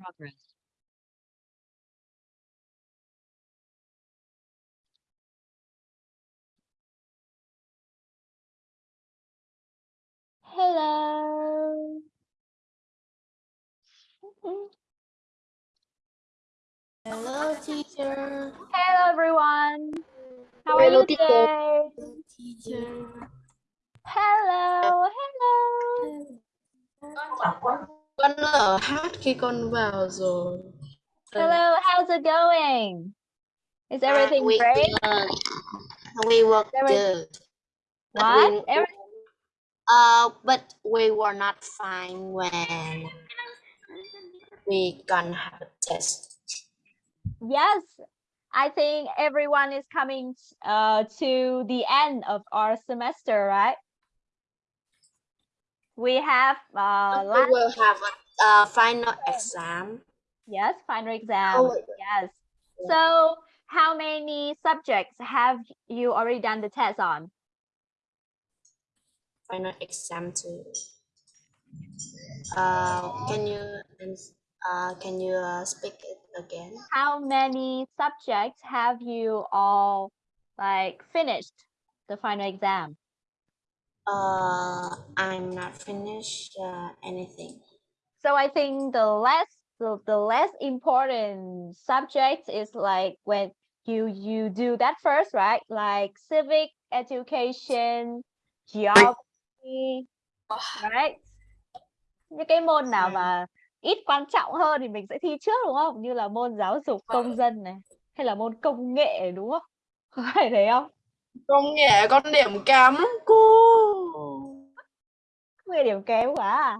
progress. Hello. Mm-hmm. Hello, teacher. Hello everyone. How are Hello, you teacher. today? Teacher. Hello, hello. Con hát khi con vào rồi. Hello, how's it going? Is everything we, great? Uh, we work Every- good. What? we- Every- uh, but we were not fine when we gonna have a test. Yes, I think everyone is coming uh, to the end of our semester, right? We have uh, we last, will have a uh, final exam. yes, final exam. Oh, Yes. So, how many subjects have you already done the test on? Final exam too. Uh, can you uh, can you uh, speak it again? How many subjects have you all like finished the final exam? Uh, I'm not finished uh, anything. So I think the less the, the less important subject is like when you you do that first, right? Like civic education, geography, right? Những cái môn nào mà ít quan trọng hơn thì mình sẽ thi trước đúng không? Như là môn giáo dục công dân này, hay là môn công nghệ đúng không? Có phải thế không? Công nghệ con điểm kém lắm cô. Người điểm kém quá à?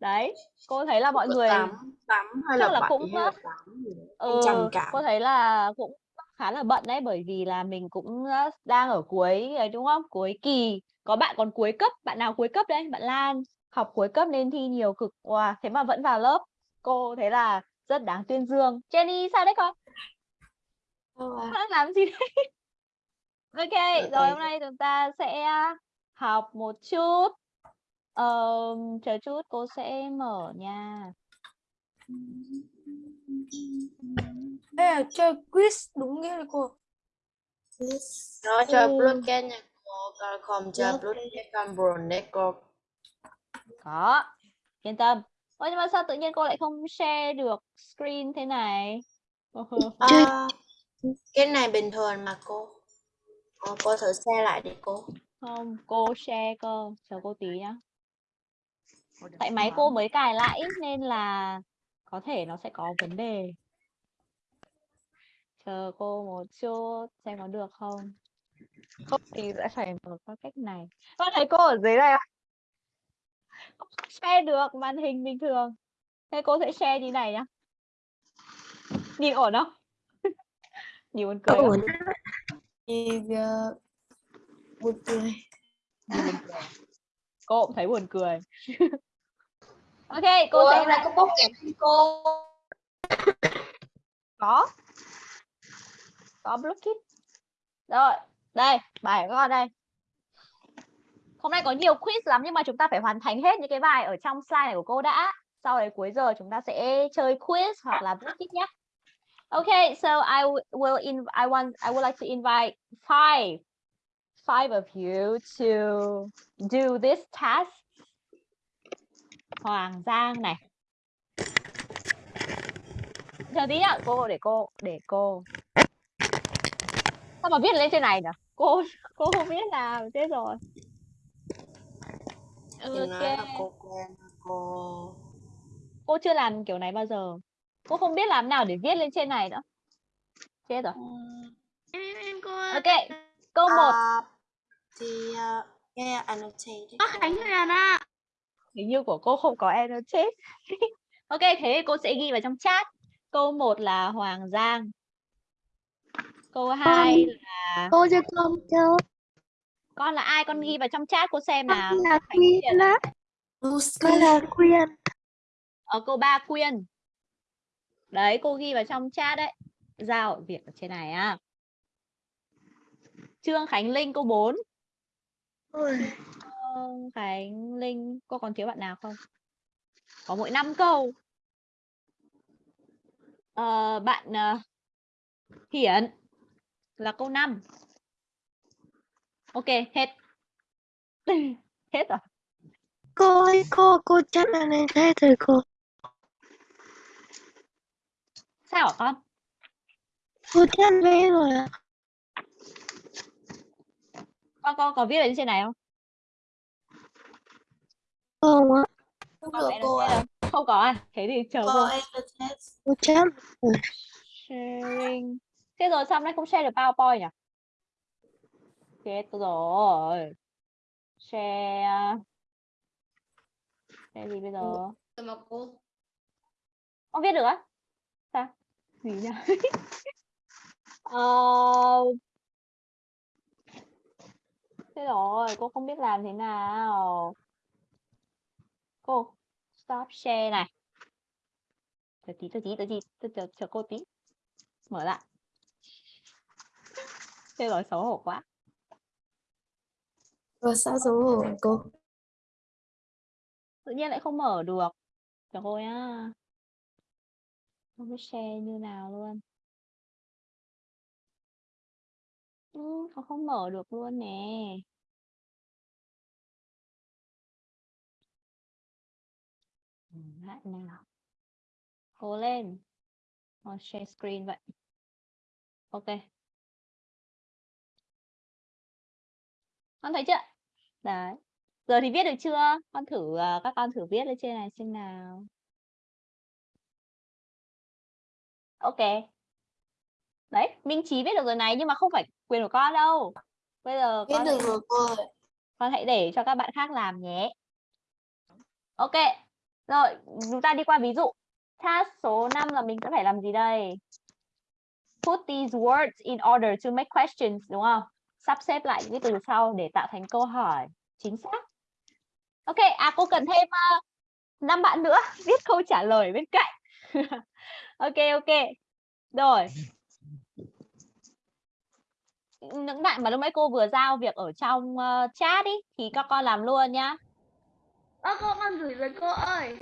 Đấy, cô thấy là mọi người tám tám hay chắc là là cũng hay là rất- tám gì đấy. Ừ, cảm. cô thấy là cũng khá là bận đấy bởi vì là mình cũng ờ, đang ở cuối ấy đúng không? Cuối kỳ. Có bạn còn cuối cấp, bạn nào cuối cấp đấy? Bạn Lan học cuối cấp nên thi nhiều cực. Wow, thế mà vẫn vào lớp. Cô thấy là rất đáng tuyên dương. Jenny sao đấy con? Đang làm gì đấy? Ok, Dạ, rồi hôm nay chúng ta sẽ học một chút. Ờm, chờ chút cô sẽ mở nha. Đây là chơi quiz đúng nghĩa là cô. Nó cho Ừ. blockchain nha cô, còn không cho Blockchain. con buồn đấy cô. Có, yên tâm. Ôi nhưng mà sao tự nhiên cô lại không share được screen thế này? À, cái này bình thường mà cô. Ờ, cô thử xe lại đi cô. Không, cô share cơ. Chờ cô tí nhá. Tại máy cô mới cài lại nên là có thể nó sẽ có vấn đề. Chờ cô một chút xem có được không. Không thì sẽ phải mở qua cách này. Con thấy cô ở dưới này không? Không share được màn hình bình thường. Thế cô sẽ share như này nhá. Nhìn ổn không? Nhìn buồn cười buồn cười. Nhìn buồn cười. Cô cũng thấy buồn cười. ok, cô sẽ lại. có bốc kẹp cô. có. Có blockit rồi đây bài của con đây. Hôm nay có nhiều quiz lắm nhưng mà chúng ta phải hoàn thành hết những cái bài ở trong slide này của cô đã. Sau đấy cuối giờ chúng ta sẽ chơi quiz hoặc là blockit nhé Okay, so I will in I want I would like to invite five five of you to do this task. Hoàng Giang này. Chờ tí nhá, cô để cô để cô. Sao mà viết lên trên này nhỉ? Cô cô không biết làm thế rồi. Là Ok. cô quen cô. Cô chưa làm kiểu này bao giờ. Cô không biết làm nào để viết lên trên này nữa. Chết rồi. Ok, câu 1. À, thì uh, nghe annotate. Có Khánh rồi nè. Hình như của cô không có annotate. ok, thế cô sẽ ghi vào trong chat. Câu 1 là Hoàng Giang. Câu 2 là Cô cho con cho. con là ai? Con ghi vào trong chat cô xem nào. Con là Quyên á. Con là Quyên. Ở câu 3 Quyên. Đấy, cô ghi vào trong chat đấy. Giao việc ở trên này á. Trương Khánh Linh câu 4. Trương Khánh Linh, cô còn thiếu bạn nào không? Có mỗi 5 câu. Ờ, bạn ờ, Hiển là câu 5. Ok, hết. hết rồi. Cô ơi, cô, cô chắc là này thế rồi cô. Sao hả con? Cô chắc vé rồi ạ. Con con có viết ở trên này không? Không ạ, Không được cô ạ. Không có à? Thế thì chờ Cô cô. cô chắc. Sharing. Thế rồi sao hôm nay không share được PowerPoint nhỉ? Chết rồi. Share. Share gì bây giờ? Tôi mà cô. Con viết được á? Sao? Gì nhỉ? ờ... Thế rồi, cô không biết làm thế nào. Cô, stop share này. Chờ tí, chờ tí, chờ tí, chờ, chờ, chờ cô tí. Mở lại. Thế rồi, xấu hổ quá. Cô sao xấu hổ cô? Tự nhiên lại không mở được. Chờ cô nhá. Không biết share như nào luôn. Ừ, không mở được luôn nè. Ừ, Lại nào. Cố lên. Ờ, share screen vậy. Ok. Con thấy chưa? Đấy. Giờ thì viết được chưa? Con thử à, các con thử viết lên trên này xem nào. Ok. Đấy, Minh Trí viết được rồi này nhưng mà không phải quyền của con đâu. Bây giờ Biết con được hãy, rồi con hãy để cho các bạn khác làm nhé. Ok. Rồi, chúng ta đi qua ví dụ. Task số 5 là mình sẽ phải làm gì đây? Put these words in order to make questions đúng không? Sắp xếp lại những cái từ sau để tạo thành câu hỏi chính xác. Ok, à cô cần thêm ờ, uh, 5 bạn nữa viết câu trả lời bên cạnh. ok ok. Rồi. Những bạn mà lúc nãy cô vừa giao việc ở trong uh, chat ý thì các con làm luôn nhá. Ơ cô con gửi rồi cô ơi.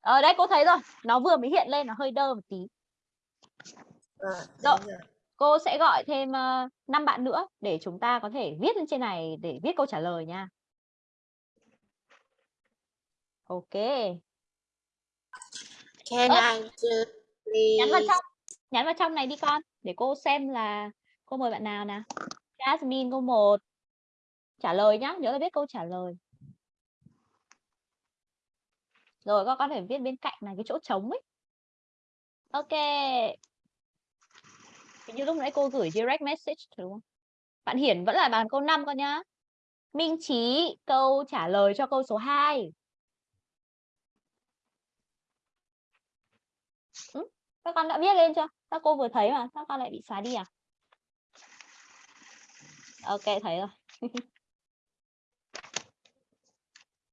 Ở đây cô thấy rồi, nó vừa mới hiện lên nó hơi đơ một tí. Ờ, Rồi. Cô sẽ gọi thêm uh, 5 bạn nữa để chúng ta có thể viết lên trên này để viết câu trả lời nha. Ok, Can Ơ. I nhắn vào trong, nhắn vào trong này đi con để cô xem là cô mời bạn nào nào. Jasmine câu 1. Trả lời nhá, nhớ là viết câu trả lời. Rồi con có thể viết bên cạnh này cái chỗ trống ấy. Ok. Hình như lúc nãy cô gửi direct message đúng không? Bạn Hiển vẫn là bàn câu 5 con nhá. Minh Trí câu trả lời cho câu số 2. Ừ, các con đã viết lên chưa? Các cô vừa thấy mà, các con lại bị xóa đi à? Ok, thấy rồi.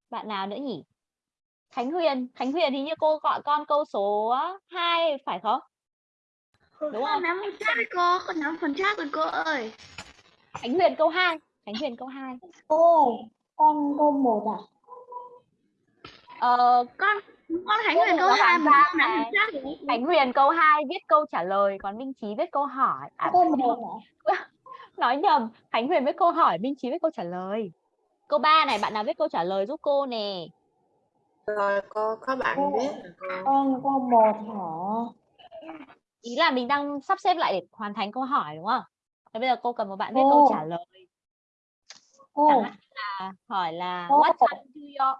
Bạn nào nữa nhỉ? Khánh Huyền, Khánh Huyền thì như cô gọi con câu số 2 phải không? Đúng không? Con nắm phần chat rồi cô, con nắm phần chat rồi cô ơi. Khánh Huyền câu 2, Khánh Huyền câu 2. Cô ơi, con câu một à? Ờ, Con con Khánh Huyền câu có 2 hoàn mà con nắm phần chat rồi. Khánh Huyền câu 2 viết câu trả lời, còn Minh Trí viết câu hỏi. À, Câu một hả? nói nhầm, Khánh Huyền viết câu hỏi, Minh Trí viết câu trả lời. Câu 3 này bạn nào viết câu trả lời giúp cô nè. Rồi cô có bạn Cô- biết cô. Con câu một hả? Ý là mình đang sắp xếp lại để hoàn thành câu hỏi đúng không? Thế bây giờ cô cần một bạn viết Cô. câu trả lời. Cô, Chẳng hạn là hỏi là Cô. what time do your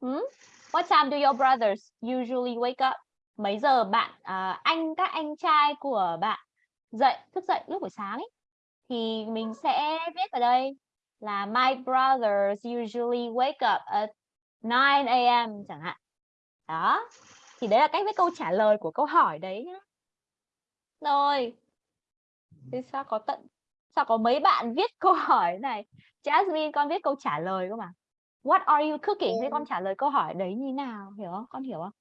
hmm? What time do your brothers usually wake up? Mấy giờ bạn à, anh các anh trai của bạn dậy thức dậy lúc buổi sáng ấy thì mình sẽ viết vào đây là my brothers usually wake up at 9 a.m. chẳng hạn. Đó. Thì đấy là cách viết câu trả lời của câu hỏi đấy nhá. Rồi. Thế sao có tận sao có mấy bạn viết câu hỏi này? Jasmine con viết câu trả lời cơ mà. What are you cooking? Thế con trả lời câu hỏi đấy như nào? Hiểu không? Con hiểu không?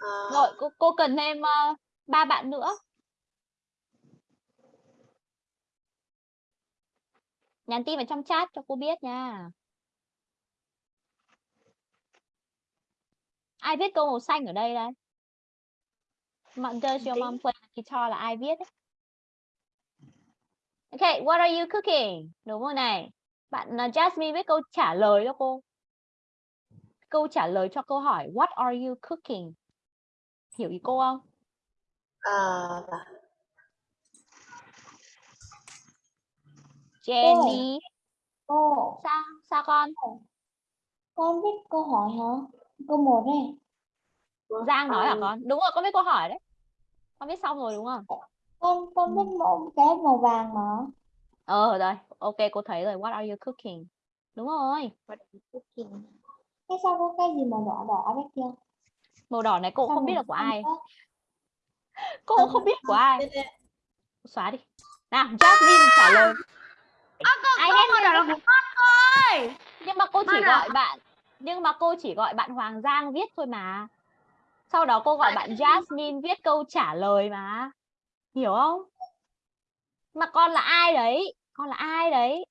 Ờ, Rồi, cô, cô cần thêm ờ, ba bạn nữa. Nhắn tin vào trong chat cho cô biết nha. Ai viết câu màu xanh ở đây đây? Mà- Does your mom play the guitar là ai viết đấy? Okay, what are you cooking? Đúng rồi này. Bạn uh, Jasmine viết câu trả lời cho cô. Câu trả lời cho câu hỏi What are you cooking? Hiểu ý cô không? Ờ, Jenny, Cô, sao? Sao con? con viết câu hỏi hả? Câu một này. Giang nói hả um, con? Đúng rồi, con viết câu hỏi đấy. Con viết xong rồi đúng không? Con con Ừ. viết một cái màu vàng mà. Ờ rồi, ok cô thấy rồi. What are you cooking? Đúng rồi. Cái sao có cái gì màu đỏ đỏ đấy kia? Màu đỏ này cô cũng không biết màu là của ai. Cô cũng không biết của ai. Xóa đi. Nào, Jasmine trả lời. Ai hết Câu là của con thôi. nhưng mà cô chỉ Bắt à? gọi bạn nhưng mà cô chỉ gọi bạn Hoàng Giang viết thôi mà. Sau đó cô gọi bạn Jasmine viết câu trả lời mà. Hiểu không? Mà con là ai đấy? Con là ai đấy?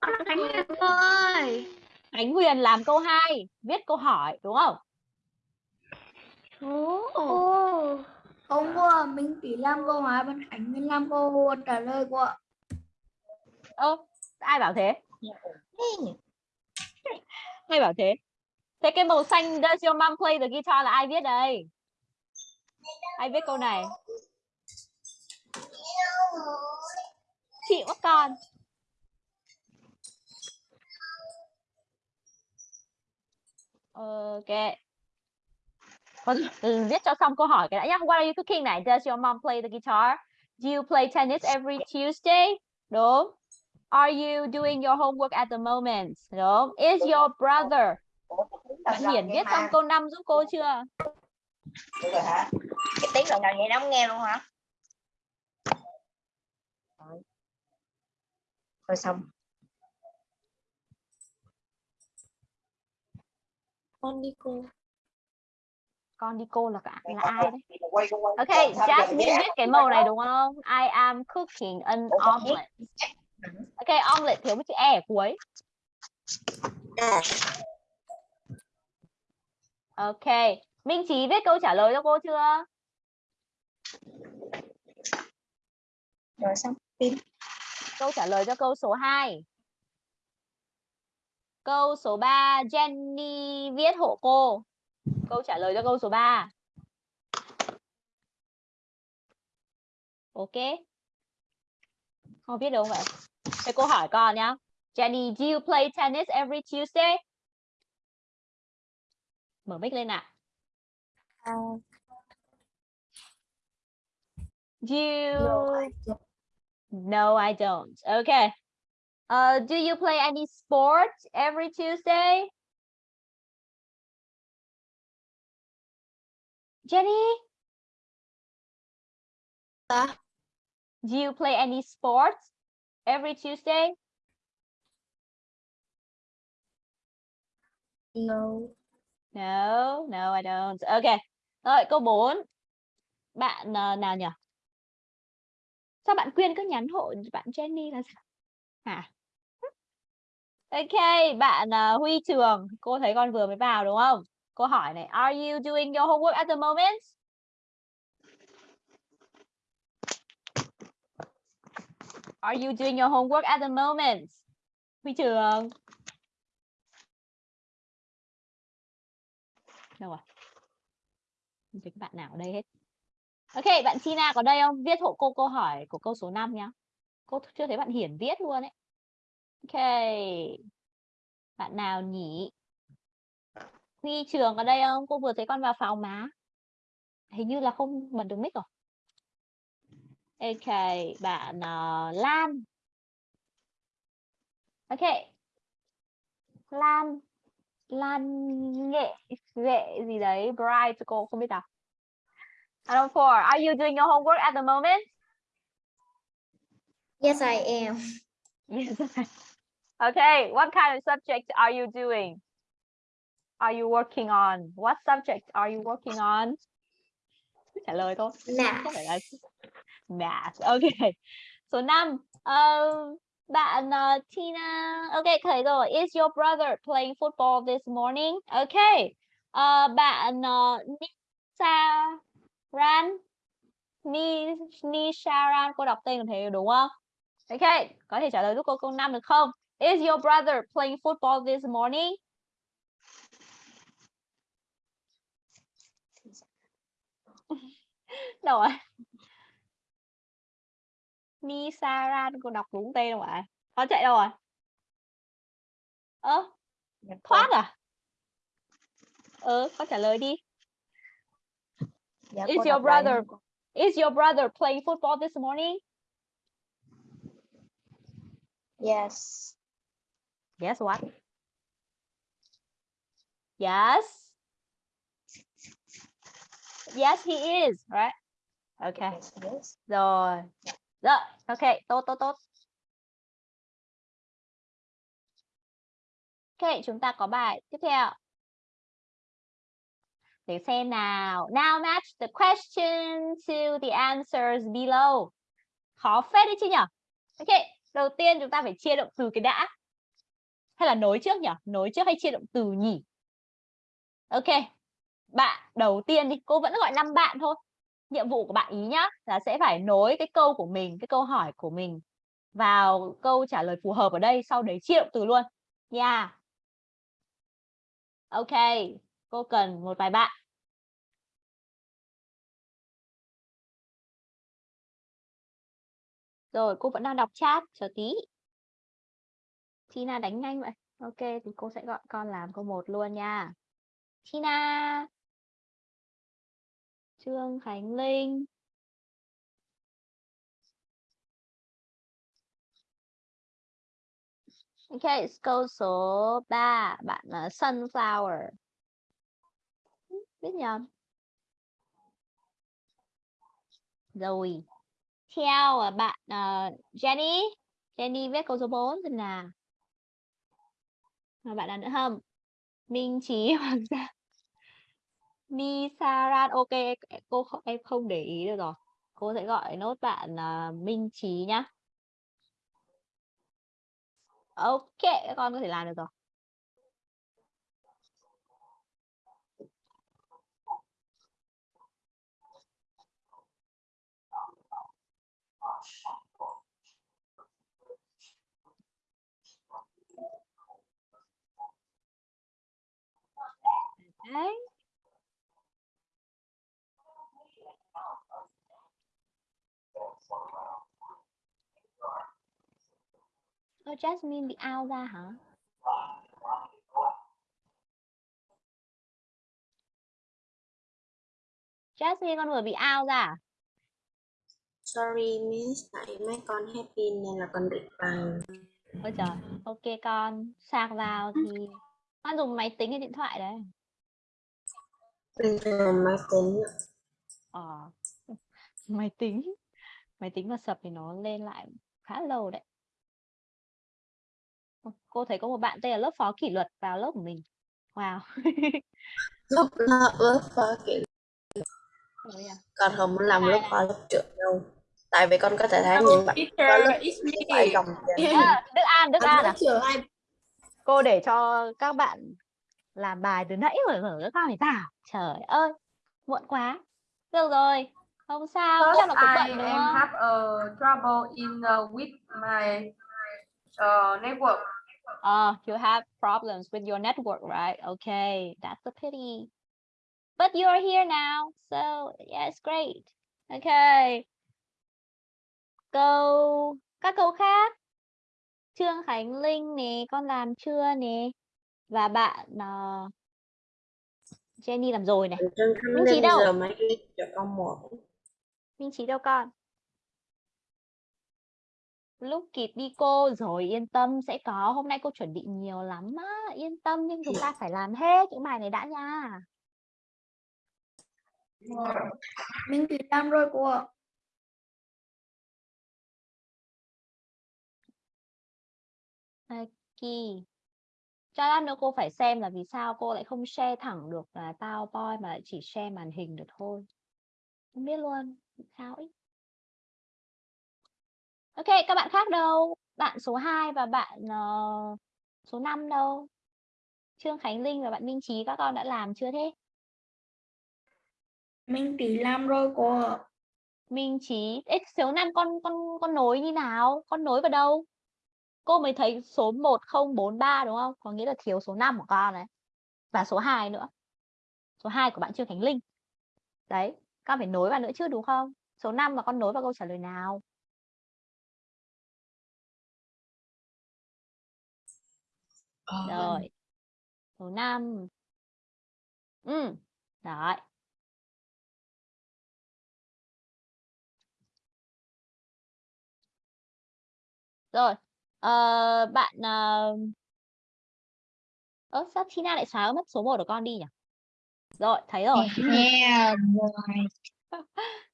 Con là Khánh Huyền ơi. Ánh Huyền làm câu 2 viết câu hỏi đúng không? Ồ. Không cô ạ, mình chỉ làm câu hỏi, bạn Khánh mình làm câu trả lời cô ạ. ơ ai bảo thế hay bảo thế thế cái màu xanh does your mom play the guitar là ai viết đây ai viết câu này chị quá con ok Con ừ, viết cho xong câu hỏi cái đã nhá. What are you cooking này? Does your mom play the guitar? Do you play tennis every Tuesday? Đúng. Are you doing your homework at the moment? Đúng. Is your brother? Bạn Hiển viết xong câu 5 giúp cô chưa? cái tiếng lần nào vậy nó không nghe luôn hả rồi xong con đi cô. Con đi cô là cả là ai đấy? Ok, Jasmine viết cái màu này đúng không? I am cooking an omelet. Ok, omelet thiếu một chữ e ở cuối. Ok, Minh Trí viết câu trả lời cho cô chưa? rồi xong Câu trả lời cho câu số 2. Câu số 3, Jenny viết hộ cô. Câu trả lời cho câu số 3. Ok. Con viết được không vậy? Thế cô hỏi con nhá. Jenny, do you play tennis every Tuesday? Mở mic lên nào. Do you... No, I don't. Okay. Uh, do you play any sports every Tuesday? Jenny, Dạ. do you play any sports every Tuesday? No. No, no, I don't. Okay. Rồi, câu 4. Bạn ờ, nào nhỉ? Sao bạn Quyên cứ nhắn hộ bạn Jenny là sao? Hả? Ok, bạn ờ, Huy Trường, cô thấy con vừa mới vào đúng không? Cô hỏi này, are you doing your homework at the moment? Are you doing your homework at the moment? Huy Trường. Đâu rồi? Không thấy các bạn nào ở đây hết. Ok, bạn Tina có đây không? Viết hộ cô câu hỏi của câu số 5 nhá. Cô chưa thấy bạn Hiển viết luôn ấy. Ok. Bạn nào nhỉ? Huy Trường ở đây không? Cô vừa thấy con vào phòng mà. Hình như là không bật được mic rồi. Ok, bạn ờ, Lan. Ok. Lan Lan nghệ nghệ gì đấy bright cô không biết đọc Number four, are you doing your homework at the moment? Yes, I am. Yes. okay, what kind of subject are you doing? Are you working on? What subject are you working on? Cứ Trả lời thôi. Math. Không phải là math. Okay. Số 5. Uh, bạn uh, Tina. Okay, thấy rồi. Is your brother playing football this morning? Okay. Uh, bạn uh, Nisa Ran. Ni Nisharan cô đọc tên là thế đúng không? Ok, có thể trả lời giúp cô câu 5 được không? Is your brother playing football this morning? Đâu rồi? Nisaran cô đọc đúng tên không ạ? Có chạy đâu rồi? Ơ, thoát à? Ừ, có trả lời đi. Dạ, Is your lại brother em. is your brother playing football this morning? Yes. Yes, what? Yes. Yes, he is, right? Okay. Yes. Rồi. Rồi, ok, tốt tốt tốt. Ok, chúng ta có bài tiếp theo. Để xem nào. Now match the question to the answers below. Khó phết đấy chứ nhỉ? Ok, đầu tiên chúng ta phải chia động từ cái đã. Hay là nối trước nhỉ? Nối trước hay chia động từ nhỉ? Ok. Bạn đầu tiên đi, cô vẫn gọi năm bạn thôi. Nhiệm vụ của bạn ý nhá là sẽ phải nối cái câu của mình, cái câu hỏi của mình vào câu trả lời phù hợp ở đây, sau đấy chia động từ luôn. Yeah. Ok, cô cần một vài bạn. Rồi, cô vẫn đang đọc chat, chờ tí. Tina đánh nhanh vậy. Ok, thì cô sẽ gọi con làm câu một luôn nha. Tina. Trương Khánh Linh. Ok, câu số 3, bạn là Sunflower. Biết nhầm. Rồi. Theo ờ, bạn uh, Jenny. Jenny viết câu số 4 xem nào. Mà bạn nào nữa không? Minh Trí Hoàng Gia. Nisaran ok cô không, em không để ý được rồi. Cô sẽ gọi nốt bạn uh, Minh Trí nhá. Ok, các con có thể làm được rồi. Đấy. Ơ, Jasmine bị out ra hả? Jasmine con vừa bị out ra à? Sorry miss, tại mấy con happy nên là con bị bằng. Ôi trời, ok con, sạc vào thì con dùng máy tính hay điện thoại đấy? Thường máy tính. Ờ, máy tính, máy tính mà sập thì nó lên lại khá lâu đấy. Cô thấy có một bạn tên là lớp phó kỷ luật vào lớp của mình. Wow. Lúc lớp lớp phó Ôi à. con không muốn làm lớp phó lớp trưởng đâu. Tại vì con có thể thấy những bạn có lớp phải gồng. À, Đức An, Đức An à? Cô để cho các bạn làm bài từ nãy rồi mở các con phải tảo. Trời ơi, muộn quá. Được rồi, không sao, chắc là cũng I bận đúng am không? have a trouble in uh, with my uh, network. Oh, you have problems with your network, right? Okay, that's a pity. But you're here now, so yeah, it's great. Okay. Câu các câu khác. Trương Khánh Linh nè, con làm chưa nè? Và bạn ờ, Jenny làm rồi này. Trương Khánh Linh giờ ghi cho con một. Minh Trí đâu con? Lúc kịp đi cô rồi yên tâm sẽ có. Hôm nay cô chuẩn bị nhiều lắm á yên tâm nhưng chúng ta phải làm hết những bài này đã nha. Mình thì làm rồi cô ạ. Kỳ cho lát nữa cô phải xem là vì sao cô lại không share thẳng được là PowerPoint mà lại chỉ share màn hình được thôi không biết luôn sao ấy. Ok các bạn khác đâu? Bạn số 2 và bạn ờ, số 5 đâu? Trương Khánh Linh và bạn Minh Trí các con đã làm chưa thế? Minh Tỷ làm rồi cô ạ. Minh Trí Ê, số 5 con con con nối như nào? Con nối vào đâu? Cô mới thấy số 1043 đúng không? Có nghĩa là thiếu số 5 của con này và số 2 nữa. Số 2 của bạn Trương Khánh Linh. Đấy con phải nối vào nữa chứ đúng không? Số 5 mà con nối vào câu trả lời nào? Ờ, rồi. Số 5 ừ đấy rồi ờ, bạn ờ ơ sao Tina lại xóa mất số 1 của con đi nhỉ rồi thấy rồi. Yeah,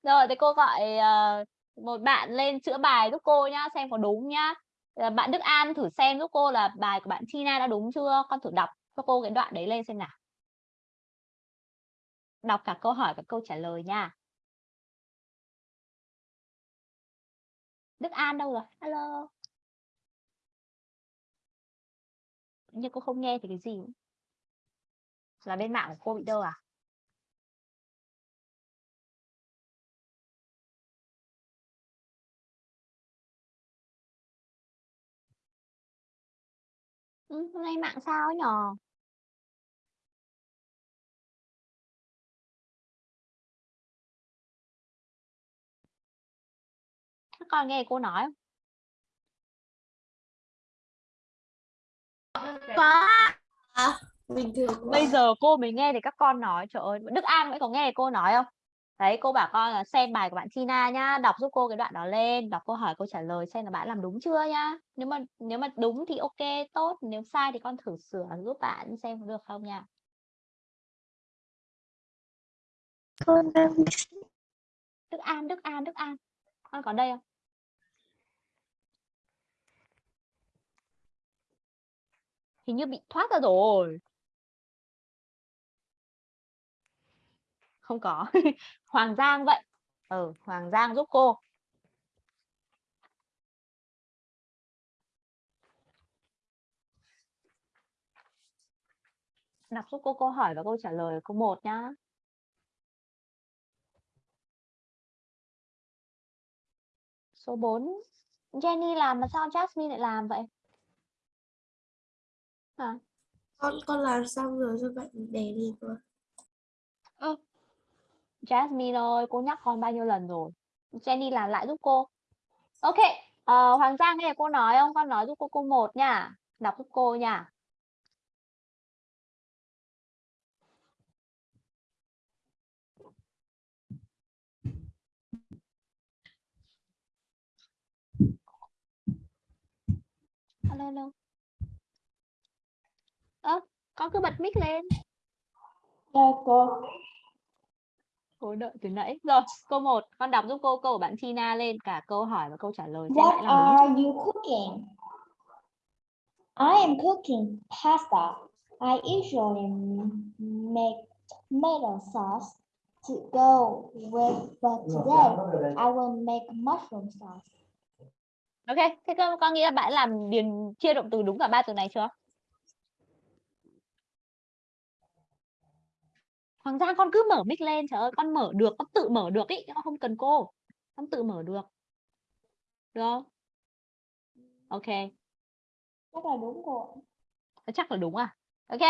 rồi. Thì cô gọi ờ, một bạn lên chữa bài giúp cô nhá xem có đúng nhá. Ờ, bạn Đức An thử xem giúp cô là bài của bạn Tina đã đúng chưa? Con thử đọc cho cô cái đoạn đấy lên xem nào. Đọc cả câu hỏi và câu trả lời nha. Đức An đâu rồi? Alo. Nhưng cô không nghe thì cái gì là bên mạng của cô bị đâu à? Ừ, hôm nay mạng sao ấy nhờ các con nghe cô nói không? Có. Bình thường bây giờ cô mới nghe thì các con nói trời ơi Đức An vẫn có nghe cô nói không? Đấy cô bảo con là xem bài của bạn Tina nhá đọc giúp cô cái đoạn đó lên đọc câu hỏi câu trả lời xem là bạn làm đúng chưa nhá. Nếu mà nếu mà đúng thì ok tốt nếu sai thì con thử sửa giúp bạn xem được không nha. Con đang Đức An Đức An Đức An con có đây không? Hình như bị thoát ra rồi không có. Hoàng Giang vậy. Ừ Hoàng Giang giúp cô. Đọc giúp cô câu hỏi và câu trả lời câu 1 nhá. Số 4 Jenny làm mà sao Jasmine lại làm vậy? À, con con làm xong rồi cho bạn để đi rồi Jasmine ơi cô nhắc con bao nhiêu lần rồi? Jenny làm lại giúp cô. Ok ờ, Hoàng Giang nghe cô nói không? Con nói giúp cô câu 1 nha. Đọc giúp cô nha. Alo alo. Ơ con cứ bật mic lên. Dạ, cô cô đợi từ nãy rồi câu 1 con đọc giúp cô câu của bạn Tina lên cả câu hỏi và câu trả lời What lại làm đúng are you cooking? I am cooking pasta. I usually make tomato sauce to go with, but today I will make mushroom sauce. ok thế con con nghĩ là bạn làm điền chia động từ đúng cả ba từ này chưa Hoàng Giang con cứ mở mic lên trời ơi con mở được con tự mở được ý con không cần cô. Con tự mở được. Được không? Ok. Chắc là đúng cô. Thế chắc là đúng à? Ok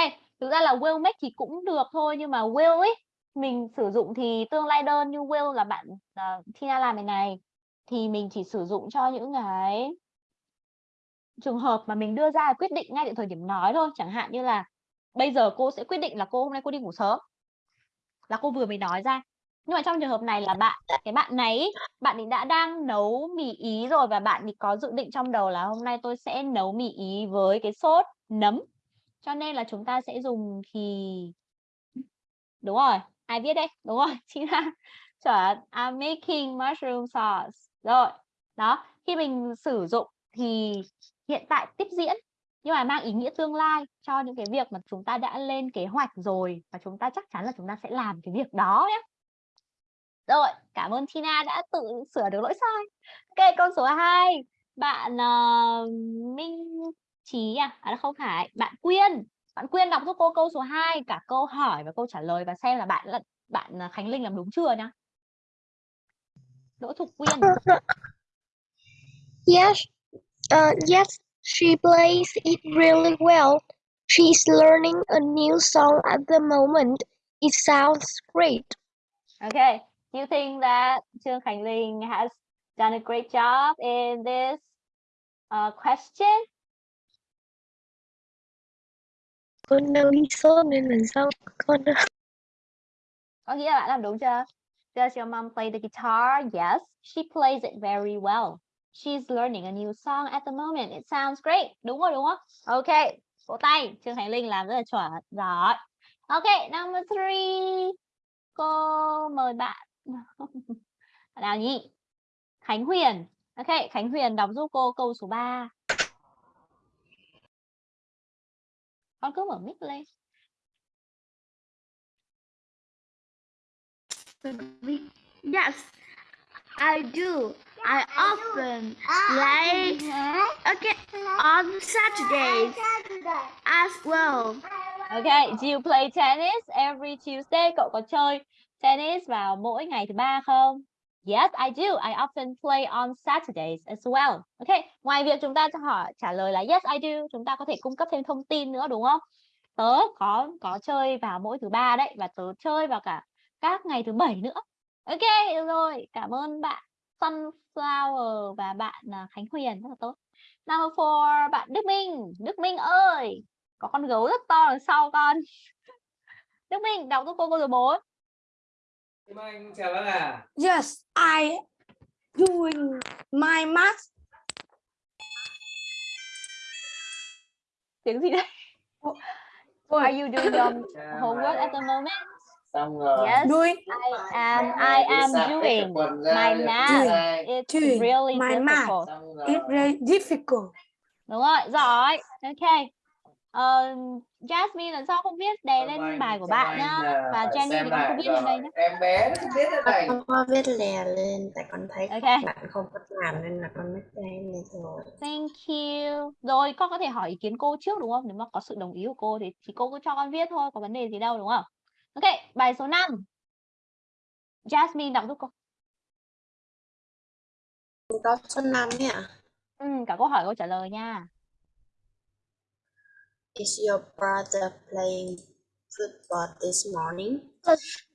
thực ra là will make thì cũng được thôi nhưng mà will ấy mình sử dụng thì tương lai đơn như will là bạn uh, Tina làm này này. Thì mình chỉ sử dụng cho những cái trường hợp mà mình đưa ra quyết định ngay tại thời điểm nói thôi. Chẳng hạn như là bây giờ cô sẽ quyết định là cô hôm nay cô đi ngủ sớm là cô vừa mới nói ra. Nhưng mà trong trường hợp này là bạn, cái bạn này bạn ấy đã đang nấu mì ý rồi và bạn ấy có dự định trong đầu là hôm nay tôi sẽ nấu mì ý với cái sốt nấm. Cho nên là chúng ta sẽ dùng thì, đúng rồi, ai viết đây đúng rồi chị là chuẩn, I'm making mushroom sauce. Rồi, đó, khi mình sử dụng thì hiện tại tiếp diễn nhưng mà mang ý nghĩa tương lai cho những cái việc mà chúng ta đã lên kế hoạch rồi và chúng ta chắc chắn là chúng ta sẽ làm cái việc đó nhé rồi cảm ơn Tina đã tự sửa được lỗi sai. Ok câu số 2 bạn uh, Minh Trí à? à không phải bạn Quyên. Bạn Quyên đọc giúp cô câu số 2 cả câu hỏi và câu trả lời và xem là bạn là bạn ờ, Khánh Linh làm đúng chưa nhá? Đỗ Thục Quyên. Yes, uh, yes, she plays it really well. She's learning a new song at the moment. It sounds great. Okay. Do you think that Trương Khánh Linh has done a great job in this uh, question? Con đang đi sốt nên lần sau con Có nghĩa là bạn làm đúng chưa? Does your mom play the guitar? Yes, she plays it very well. She's learning a new song at the moment. It sounds great. Đúng rồi đúng không? Okay. Vỗ tay. Trương Khánh Linh làm rất là chuẩn. Giỏi. Okay, number three. Cô mời bạn. Bạn nào nhỉ? Khánh Huyền. Ok, Khánh Huyền đọc giúp cô câu số 3. Con cứ mở mic lên. Yes, I do. I often play okay on Saturdays as well. Ok, do you play tennis every Tuesday? Cậu có chơi tennis vào mỗi ngày thứ ba không? Yes, I do. I often play on Saturdays as well. Ok, ngoài việc chúng ta cho hỏi trả lời là yes, I do, chúng ta có thể cung cấp thêm thông tin nữa đúng không? Tớ có có chơi vào mỗi thứ ba đấy và tớ chơi vào cả các ngày thứ bảy nữa. Ok, rồi. Cảm ơn bạn Sun. Sunflower và bạn à, Khánh Huyền rất là tốt. Number four, bạn Đức Minh. Đức Minh ơi, có con gấu rất to đằng sau con. Đức Minh đọc giúp cô câu số 4. Kim Anh chào bác à. Yes, I doing my math. Tiếng gì đấy? Are you doing your homework at the moment? Xong rồi. Yes, Doing I am. I am doing my math. It's Doing really my math. difficult. Xong rồi. it very difficult. Đúng rồi, giỏi. Ok. Ờ, Jasmine lần sau không biết đè Xong lên anh- bài của bạn nhá. Và Jenny thì viết rồi. lên đây nhá. Em bé nó không biết cái này. Con có viết lè lên tại con thấy Ok. bạn không có làm nên là con mới thêm lên rồi. Thank you. Rồi con có thể hỏi ý kiến cô trước đúng không? Nếu mà có sự đồng ý của cô thì thì cô cứ cho con viết thôi, có vấn đề gì đâu đúng không? Ok, bài số 5. Jasmine đọc giúp cô. Có số 5 ấy ạ. Ừ, cả câu hỏi câu trả lời nha. Is your brother playing football this morning?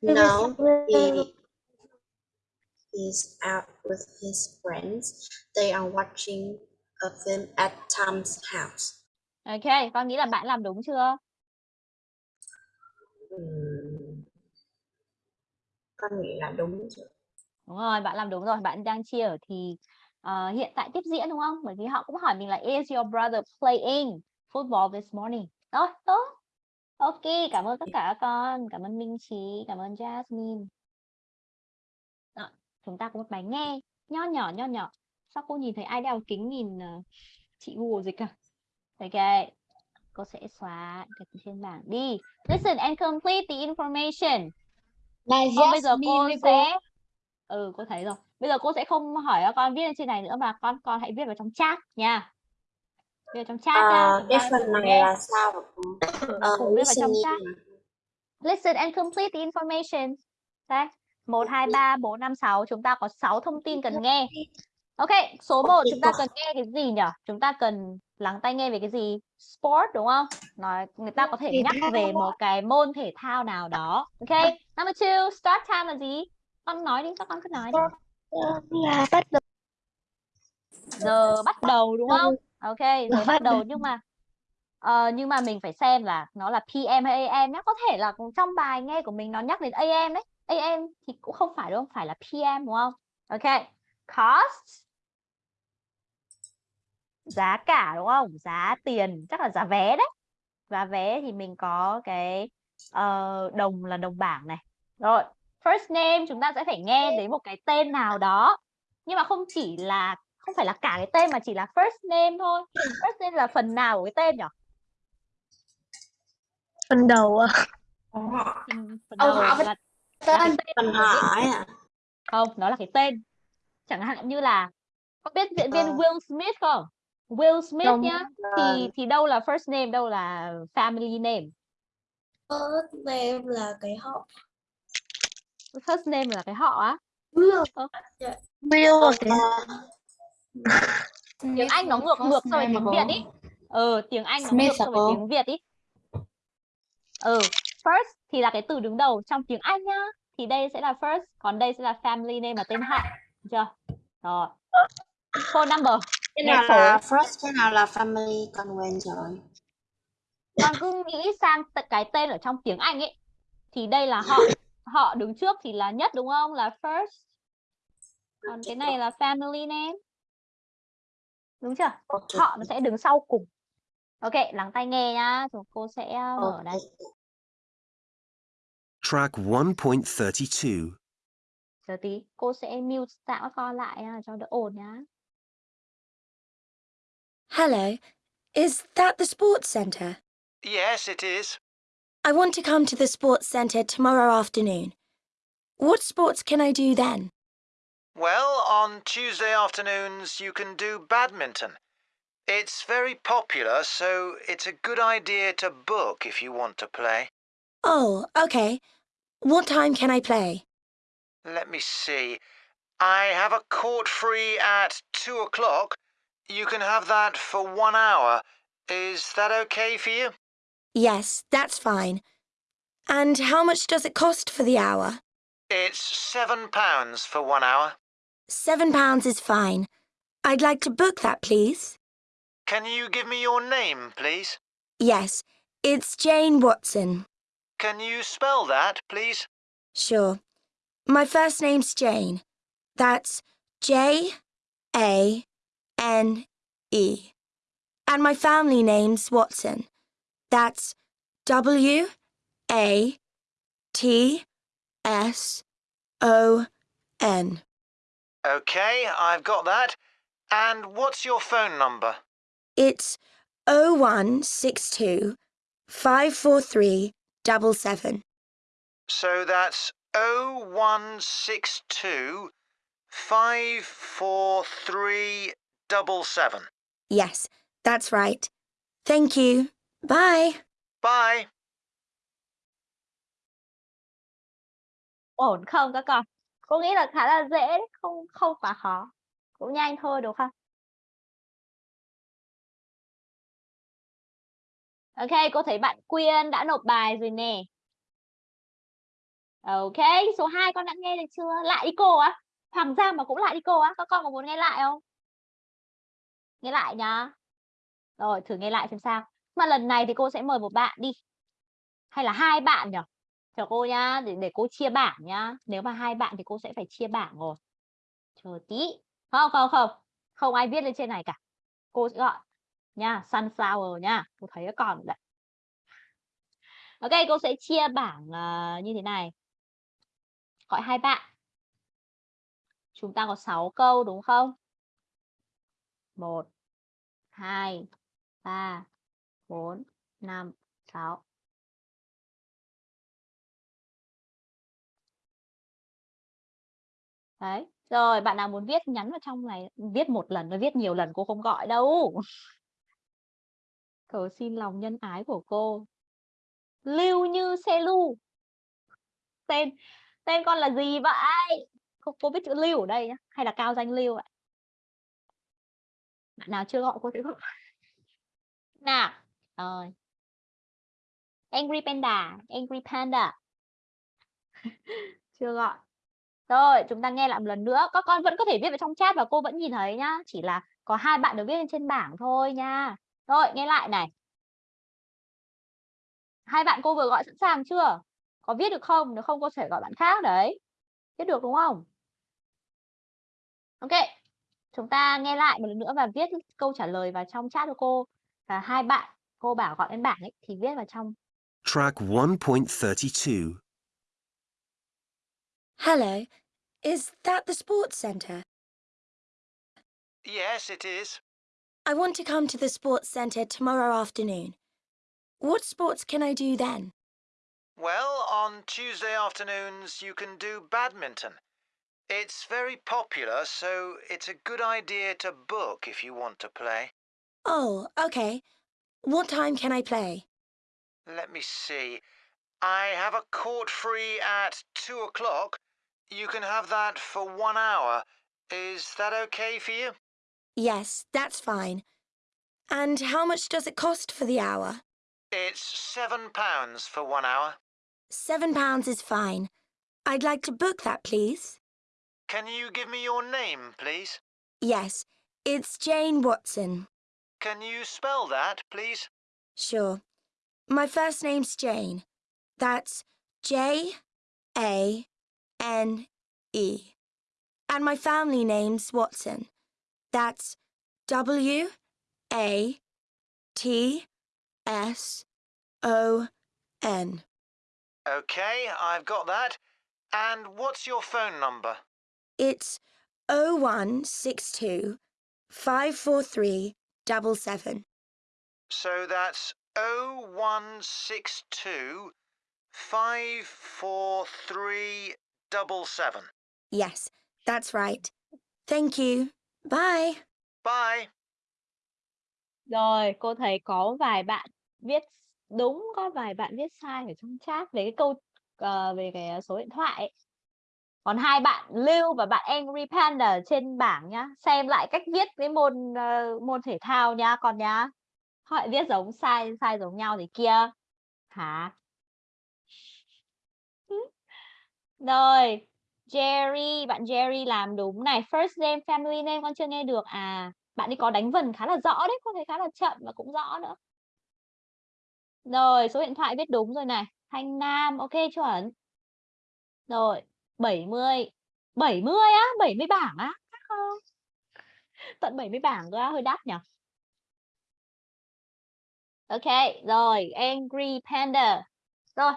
No, he is out with his friends. They are watching a film at Tom's house. Ok, con nghĩ là bạn làm đúng chưa? Ừm. Con nghĩ là đúng rồi. Đúng rồi, bạn làm đúng rồi. Bạn đang chia ở thì ờ, hiện tại tiếp diễn đúng không? Bởi vì họ cũng hỏi mình là is your brother playing football this morning? Rồi, tốt. Ok, cảm ơn tất cả các con. Cảm ơn Minh Trí, cảm ơn Jasmine. Rồi, chúng ta có một bài nghe nho nhỏ nho nhỏ. Sao cô nhìn thấy ai đeo kính nhìn ờ, chị Google dịch à? Ok, cô sẽ xóa cái trên bảng đi. Listen and complete the information. Là Không, bây giờ cô với cô. sẽ ừ cô thấy rồi bây giờ cô sẽ không hỏi con viết lên trên này nữa mà con con hãy viết vào trong chat nha viết vào trong chat nha À, chúng cái phần này nghe là sao? Ờ, cùng viết vào trong chat listen and complete the information đấy một hai ba bốn năm sáu chúng ta có 6 thông tin cần nghe ok số 1 chúng ta cần nghe cái gì nhỉ? Chúng ta cần lắng tai nghe về cái gì? Sport đúng không? Nói người ta có thể nhắc về một cái môn thể thao nào đó. Ok number two start time là gì? Con nói đi các con cứ nói đi. Là bắt đầu. Giờ bắt đầu đúng không? Ok giờ bắt đầu nhưng mà ờ, nhưng mà mình phải xem là nó là PM hay AM nhé có thể là trong bài nghe của mình nó nhắc đến AM đấy. AM thì cũng không phải đúng không phải là PM đúng không? Ok cost giá cả đúng không? Giá tiền chắc là giá vé đấy. Giá vé thì mình có cái ờ, đồng là đồng bảng này. Rồi first name chúng ta sẽ phải nghe đến một cái tên nào đó. Nhưng mà không chỉ là không phải là cả cái tên mà chỉ là first name thôi. First name là phần nào của cái tên nhỉ phần đầu à. phần, phần Câu đầu là, là cái Tên Phần hỏi à? không nó là cái tên chẳng hạn như là có biết diễn viên Ờ. Will Smith không Will Smith Không. nhá thì thì đâu là first name đâu là family name First name là cái họ. First name là cái họ á. Will Ờ, Tiếng Anh nó ngược ngược so với tiếng Việt ý. Ừ, tiếng Anh nó ngược so với tiếng Việt ý. Ừ, first thì là cái từ đứng đầu trong tiếng Anh nhá. Thì đây sẽ là first, còn đây sẽ là family name là tên họ. Được chưa? Rồi. Phone number. cái nào là first cái nào là family con quên rồi Con cứ nghĩ sang cái tên ở trong tiếng Anh ấy. Thì đây là họ. Họ đứng trước thì là nhất đúng không? Là first. Còn cái này là family name. Đúng chưa? Ok. Họ nó sẽ đứng sau cùng. Ok, lắng tai nghe nhá. Rồi cô sẽ mở đây. Track 1.32. Chờ tí, cô sẽ mute tạm các con lại cho đỡ ồn nhá. Hello, is that the sports centre? Yes, it is. I want to come to the sports centre tomorrow afternoon. What sports can I do then? Well, on Tuesday afternoons, you can do badminton. It's very popular, so it's a good idea to book if you want to play. Oh, okay. What time can I play? Let me see. I have a court free at two o'clock. You can have that for one hour. Is that okay for you? Yes, that's fine. And how much does it cost for the hour? It's seven pounds for one hour. Seven pounds is fine. I'd like to book that, please. Can you give me your name, please? Yes, it's Jane Watson. Can you spell that, please? Sure. My first name's Jane. That's J A N E. And my family name's Watson. That's W A T S O N. Okay, I've got that. And what's your phone number? It's 0162 543 77. So that's 0162 543 77. Yes, that's right. Thank you. Bye. Bye. Ổn không các con? Cô nghĩ là khá là dễ đấy, không không quá khó. Cũng nhanh thôi đúng không? Ok, cô thấy bạn Quyên đã nộp bài rồi nè. Ok, số 2 con đã nghe được chưa? Lại đi cô á? Hoàng Giang mà cũng lại đi cô á? Các con có muốn nghe lại không? Nghe lại nhá. Rồi, thử nghe lại xem sao. Mà lần này thì cô sẽ mời một bạn đi. Hay là hai bạn nhỉ? Chờ cô nhá, để, để cô chia bảng nhá. Nếu mà hai bạn thì cô sẽ phải chia bảng rồi. Chờ tí. Không, không, không. Không ai viết lên trên này cả. Cô sẽ gọi nha, sunflower nha. Cô thấy còn đấy. Ok, cô sẽ chia bảng uh, như thế này hỏi hai bạn. Chúng ta có 6 câu đúng không? 1 2 3 4 5 6 Đấy. Rồi, bạn nào muốn viết nhắn vào trong này, viết một lần nó viết nhiều lần cô không gọi đâu. Cầu xin lòng nhân ái của cô. Lưu như xe lưu. Tên tên con là gì vậy? không cô biết chữ lưu ở đây nhá, hay là cao danh lưu ạ? Bạn nào chưa gọi cô sẽ. Nào, rồi. Angry Panda, Angry Panda. chưa gọi. Rồi, chúng ta nghe lại một lần nữa. Các con vẫn có thể viết vào trong chat và cô vẫn nhìn thấy nhá. Chỉ là có hai bạn được viết lên trên bảng thôi nha. Rồi, nghe lại này. Hai bạn cô vừa gọi sẵn sàng chưa? Có viết được không? Nếu không cô sẽ gọi bạn khác đấy. Viết được đúng không? Ok. Chúng ta nghe lại một lần nữa và viết câu trả lời vào trong chat cho cô. Và hai bạn cô bảo gọi lên bảng ấy thì viết vào trong. Track 1.32. Hello, is that the sports centre? Yes, it is. I want to come to the sports centre tomorrow afternoon. What sports can I do then? Well, on Tuesday afternoons, you can do badminton. It's very popular, so it's a good idea to book if you want to play. Oh, okay. What time can I play? Let me see. I have a court free at two o'clock. You can have that for one hour. Is that okay for you? Yes, that's fine. And how much does it cost for the hour? It's seven pounds for one hour. Seven pounds is fine. I'd like to book that, please. Can you give me your name, please? Yes, it's Jane Watson. Can you spell that, please? Sure. My first name's Jane. That's J A N E. And my family name's Watson. That's W A T S O N. Okay, I've got that. And what's your phone number? It's 0162 543 77. So that's 0162 543 77. Yes, that's right. Thank you. Bye. Bye. Rồi, cô thấy có vài bạn viết đúng, có vài bạn viết sai ở trong chat về cái câu uh, về cái ờ, số điện thoại. ấy. Còn hai bạn Lưu và bạn Angry Panda ở trên bảng nhá, xem lại cách viết cái môn uh, môn thể thao nhá, còn nhá. Họ viết giống sai sai giống nhau thì kia. Hả? Rồi, Jerry, bạn Jerry làm đúng này. First name, family name con chưa nghe được. À, bạn ấy có đánh vần khá là rõ đấy, con thấy khá là chậm và cũng rõ nữa. Rồi, số điện thoại viết đúng rồi này. Thanh Nam, ok chuẩn. Rồi, 70. 70 á, 70 bảng á. Chắc không? Tận 70 bảng cơ á, hơi đắt nhỉ. Ok, rồi, Angry Panda. Rồi.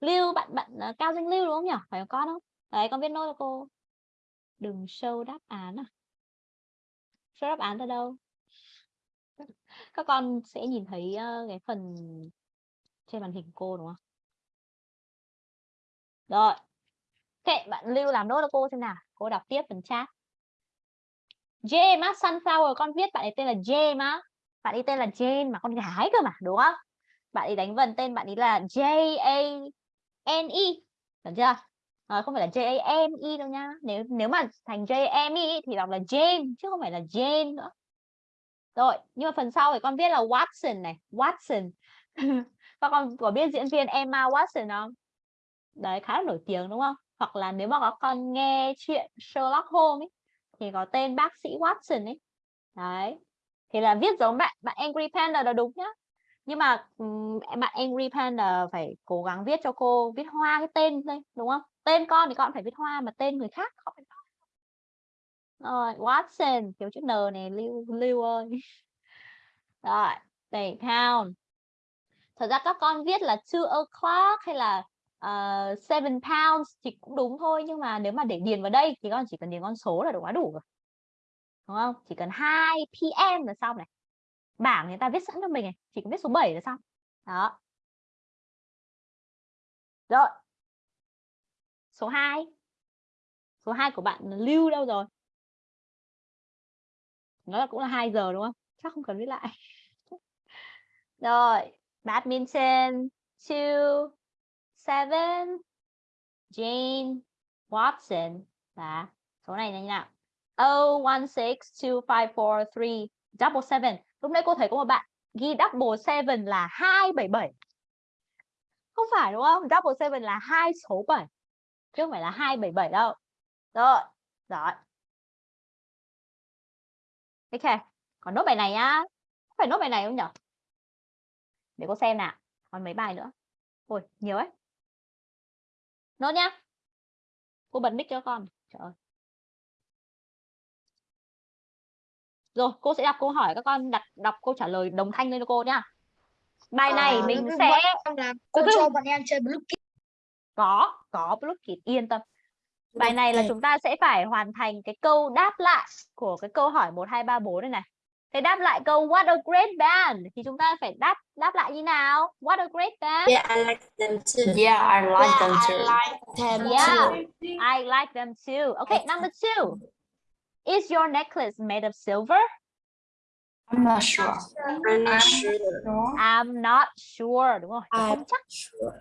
Lưu, bạn bạn uh, Cao Danh Lưu đúng không nhỉ? Phải không con không? Đấy, con viết nốt cho cô. Đừng show đáp án à? Show đáp án ra đâu? Các con sẽ nhìn thấy ờ, cái phần trên màn hình cô đúng không? Rồi. kệ bạn Lưu làm nốt cho cô xem nào. Cô đọc tiếp phần chat. James á, Sunflower con viết bạn ấy tên là James á. Bạn ấy tên là Jane mà con gái cơ mà, đúng không? Bạn ấy đánh vần tên bạn ấy là J A N E. Được chưa? À, không phải là J A M E đâu nha. Nếu nếu mà thành J A M E thì đọc là Jane chứ không phải là Jane nữa. Rồi, nhưng mà phần sau thì con viết là Watson này, Watson. Các con có biết diễn viên Emma Watson không? Đấy, khá là nổi tiếng đúng không? Hoặc là nếu mà các con nghe chuyện Sherlock Holmes ấy, thì có tên bác sĩ Watson ấy. Đấy. Thì là viết giống bạn bạn Angry Panda là đúng nhá. Nhưng mà bạn Angry Panda phải cố gắng viết cho cô viết hoa cái tên đây, đúng không? Tên con thì con phải viết hoa mà tên người khác không phải. Rồi, Watson, kiểu chữ N này Lưu Lưu ơi. Rồi, để count. Thật ra các con viết là two o'clock hay là uh, seven pounds thì cũng đúng thôi nhưng mà nếu mà để điền vào đây thì con chỉ cần điền con số là đủ quá đủ rồi. Đúng không? Chỉ cần 2 PM là xong này. Bảng người ta viết sẵn cho mình này, chỉ cần viết số 7 là xong. Đó. Rồi. Số 2. Số 2 của bạn Lưu đâu rồi? Nó là cũng là 2 giờ đúng không? Chắc không cần viết lại. Rồi, badminton 2 7 Jane Watson là số này là như nào? Oh, one six two five four three double seven. Lúc nãy cô thấy có một bạn ghi double seven là hai bảy bảy. Không phải đúng không? Double seven là hai số 7 chứ không phải là hai bảy bảy đâu. Rồi, rồi. Ok, còn nốt bài này nhá. Phải nốt bài này không nhỉ? Để cô xem nào. Còn mấy bài nữa. Ôi, nhiều ấy. Nốt nhá. Cô bật mic cho con. Trời ơi. Rồi, cô sẽ đọc câu hỏi các con đặt đọc câu trả lời đồng thanh lên cho cô nhá. Bài này Ờ, mình sẽ cô cho bọn em chơi blue kit có có block kit yên tâm. Bài này là chúng ta sẽ phải hoàn thành cái câu đáp lại của cái câu hỏi 1 2 3 4 này này. Thế đáp lại câu what a great band thì chúng ta phải đáp đáp lại như nào? What a great band. Yeah, I like them too. Yeah, I like Yeah, them I too. like them Yeah. too. I like them too. Okay, number two. Is your necklace made of silver? I'm not sure. I'm not sure. I'm not sure đúng tớ I'm không chắc sure.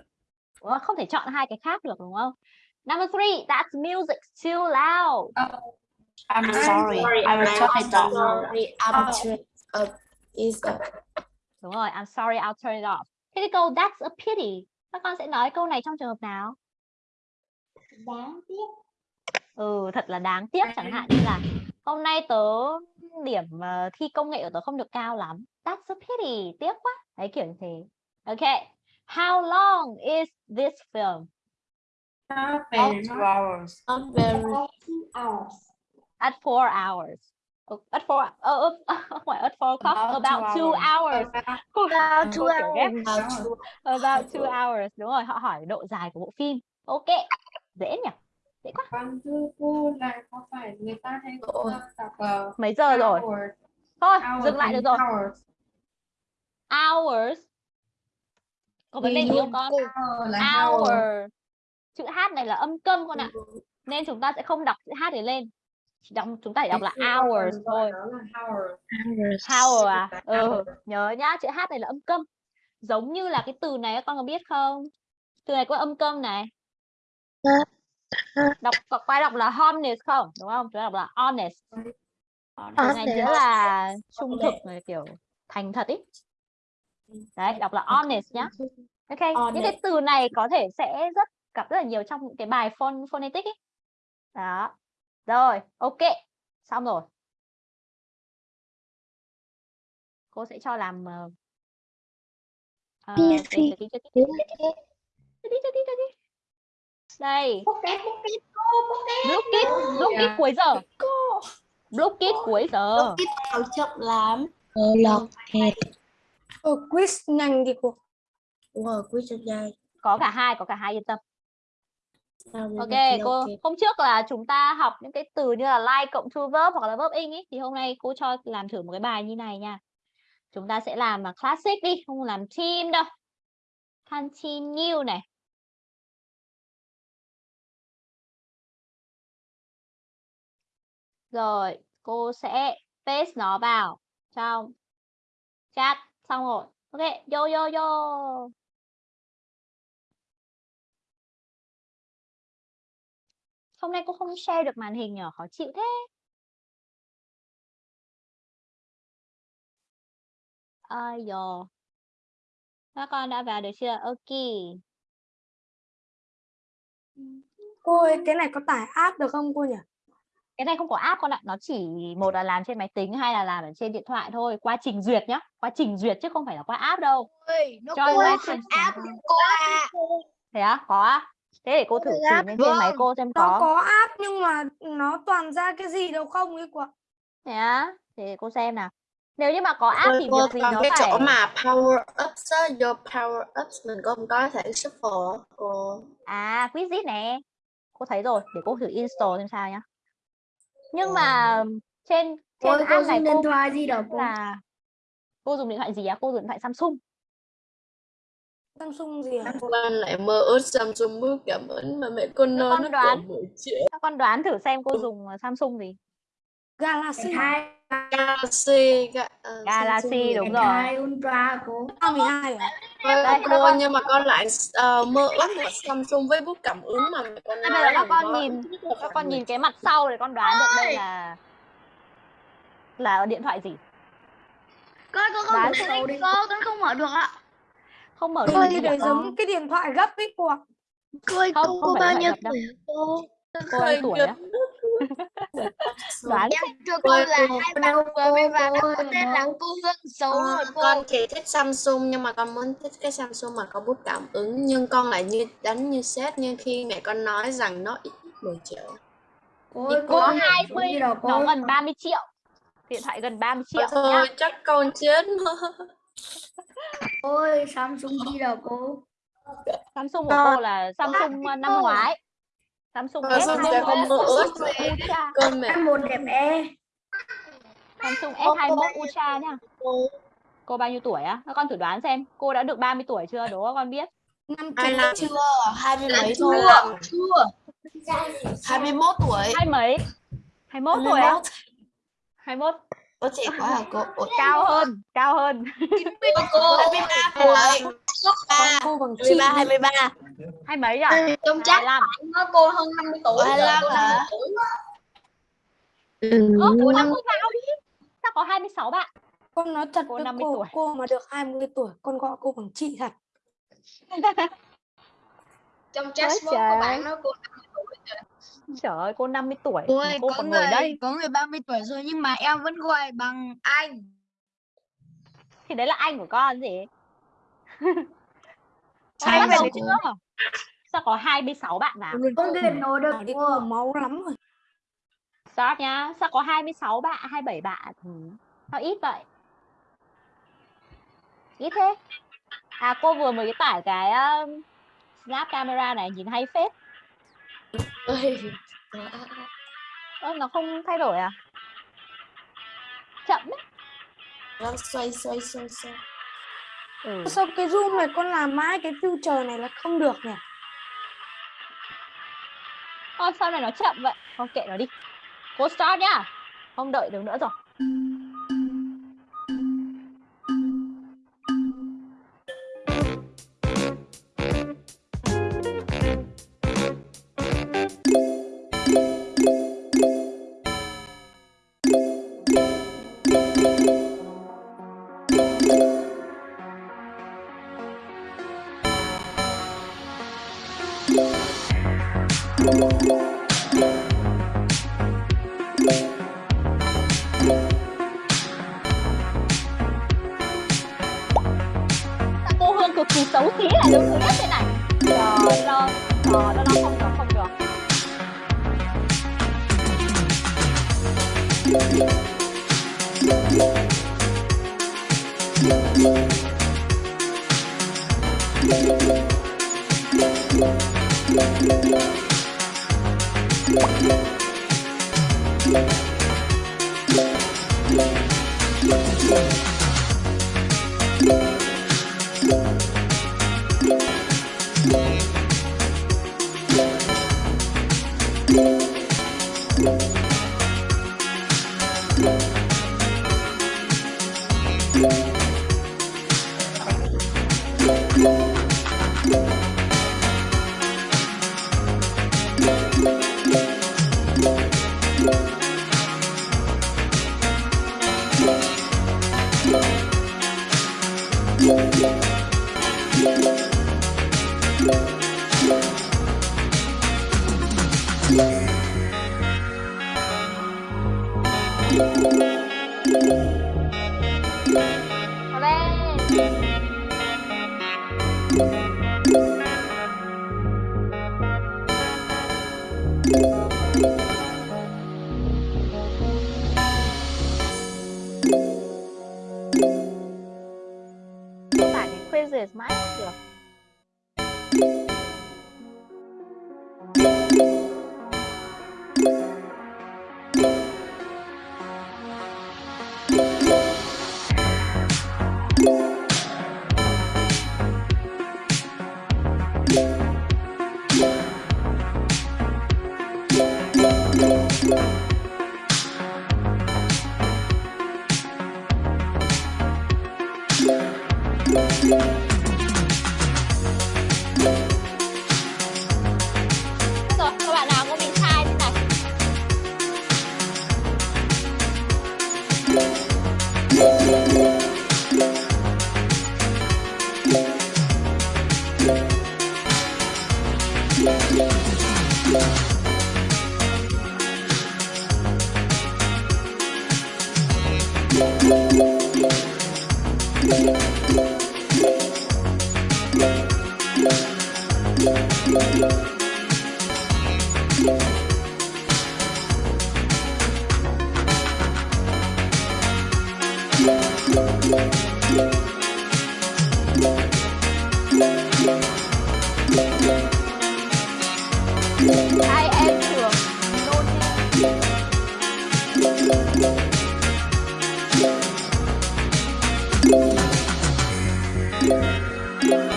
đúng không? không thể chọn hai cái khác được đúng không number three that's music too loud. I'm I'm sorry. sorry, I will turn it off. sorry, I'm turn up is up. đúng rồi I'm sorry I'll turn it off. Thế cái câu that's a pity. Các con sẽ nói câu này trong trường hợp nào? Đáng tiếc. ừ thật là đáng tiếc. Chẳng hạn như là hôm nay tớ điểm ờ, thi công nghệ của tớ không được cao lắm. That's a pity. Tiếc quá. Đấy kiểu như thế. Ok. How long is this film Not very two hours. Not very. About two hours. at four hours. Oh, at four ờ ờ, không phải at four o'clock? About about two two hours. About two hours. About two about two hours. Đúng rồi họ hỏi độ dài của bộ phim. Ok dễ nhỉ? Dễ quá. Cô này có phải người ta hay uh, mấy giờ rồi? Thôi hours dừng lại được rồi. hours. hours. Có vấn đề gì không con? hour. Chữ h này là âm câm con ạ. Nên chúng ta sẽ không đọc chữ h để lên. Chỉ đọc, chúng ta chỉ đọc là hours thôi Đó là hour. hour à? Ừ nhớ nhá chữ h này là âm câm giống như là cái từ này các con có biết không? Từ này có âm câm này. Đọc có ai đọc là honest không? Đúng không? Chúng ta đọc là honest. Từ này nghĩa là trung thực này, kiểu thành thật ý. Đấy đọc là honest nhá. Ok những cái Honest. từ này có thể sẽ rất gặp rất là nhiều trong cái bài phon phonetic ấy. đó. Rồi ok xong rồi. Cô sẽ cho làm uh, uh, đi, đi, đi, đi, đi. đây. Bookkit dạ. Bookkit cuối giờ. Bookkit cuối giờ. Vào chậm lắm? Lọt ở ờ, quiz nhanh đi cô. Ở quiz dài. Có cả hai có cả hai yên tâm ok cô hôm trước là chúng ta học những cái từ như là like cộng to verb hoặc là verb in ý thì hôm nay cô cho làm thử một cái bài như này nha. Chúng ta sẽ làm mà classic đi không làm team đâu. Continue này. Rồi cô sẽ paste nó vào trong chat xong rồi. Ok vô vô vô hôm nay cô không share được màn hình nhở? Khó chịu thế. Ơi dồ. Các con đã vào được chưa? Ok. Cô ơi, cái này có tải app được không cô nhỉ? cái này không có app con ạ. Nó chỉ một là làm trên máy tính hay là làm ở trên điện thoại thôi. Qua trình duyệt nhá. Qua trình duyệt chứ không phải là qua app đâu. Ơi, nó cho có license app à. thế á? Có á thế để cô thử Có tìm app, lên trên máy vâng, cô xem Nó có. có app nhưng mà nó toàn ra cái gì đâu không ấy cô ạ. thế á thế để cô xem nào. Nếu như mà có app thì việc gì nó cái phải chỗ mà power ups á, vô power ups mình có có thể shuffle cô. à Quizlet nè. Cô thấy rồi để cô thử install xem sao nhá. Nhưng mà trên trên Ôi, cô app này dùng cô điện thoại gì đâu cô? là cô dùng điện thoại gì á? Cô dùng điện thoại Samsung Samsung gì hả? cô? Con lại mơ ước Samsung bước cảm ơn mà mẹ con nói con nó đoán. còn 10 triệu. các con đoán thử xem cô dùng ờ, Samsung gì Galaxy. Galaxy, ga, ờ, Galaxy, đúng rồi. Ultra cô. A12 à? Ôi, Đây, cô con- nhưng mà con lại ờ, mơ ước một Samsung với bút cảm ứng mà mẹ con Bây nói giờ các con nó nhìn các con 10 nhìn cái mặt sau để con đoán được đây là là điện thoại gì ơi, cô không Đoán mở xem. được cô, con không mở được ạ. Không mở được Ôi, gì để giống cái điện thoại gấp ấy cô ạ. Cô ơi, Không, cô không bao điện nhiêu tuổi cô? cô nhiêu tuổi á. Đoán. Em thưa cô ơi, là hai bạn vừa mới vào ơi, có tên là cô Hương xấu rồi cô. con thì thích Samsung nhưng mà con muốn thích cái Samsung mà có bút cảm ứng. Nhưng con lại như đánh như sét nhưng khi mẹ con nói rằng nó ít nhất 10 triệu. Ơi, có cô. hai Samsung mươi. gì đâu cô? nó gần 30 triệu. Điện thoại gần 30 triệu Ôi thôi chắc con chết Ôi, Samsung gì đâu cô? Samsung của cô là Samsung ờ, năm ngoái. Samsung Ờ, Samsung S21 không mơ ước Ultra con mẹ. Một đẹp e. Samsung Cô- S21 Ultra nha. Cô cô bao nhiêu tuổi á? Các con thử đoán xem. Cô đã được 30 tuổi chưa? Đố các con biết. Năm năm chưa? hai mươi mấy thôi Chưa. hai mươi mốt tuổi. Hai mấy? 21 tuổi á? 21 Có trẻ quá hả cô? Ủa, cao hơn cao hơn cô 23 tuổi. Còn cô bằng chị 23 23. hai mấy rồi Trong chắc 25 nó cô hơn 50 tuổi. 25 hả? Ơ, cô năm cô vào đi sao có 26 bạn con nói thật Cô với 50 cô tuổi. cô mà được 20 tuổi con gọi cô bằng chị thật Trong chat có bạn nói cô trời ơi cô 50 tuổi ơi, cô có còn ngồi người đây. có người 30 tuổi rồi nhưng mà em vẫn gọi bằng anh. thì đấy là anh của con gì? Sai Con bắt về đầu chưa? Sao có 26 bạn vào con điện nổi được cô máu lắm rồi. Stop nhá sao có 26 bạn 27 bạn? Ừ. sao ít vậy? Ít thế. À cô vừa mới tải cái um, snap camera này nhìn hay phết ơ nó không thay đổi à? Chậm đấy. Nó xoay xoay xoay xoay. ừ. sao cái zoom này con làm mãi cái future này là không được nhỉ? Ơ, sao này nó chậm vậy? Không kệ nó đi. Cô start nhá. Không đợi được nữa rồi Vào Thank you.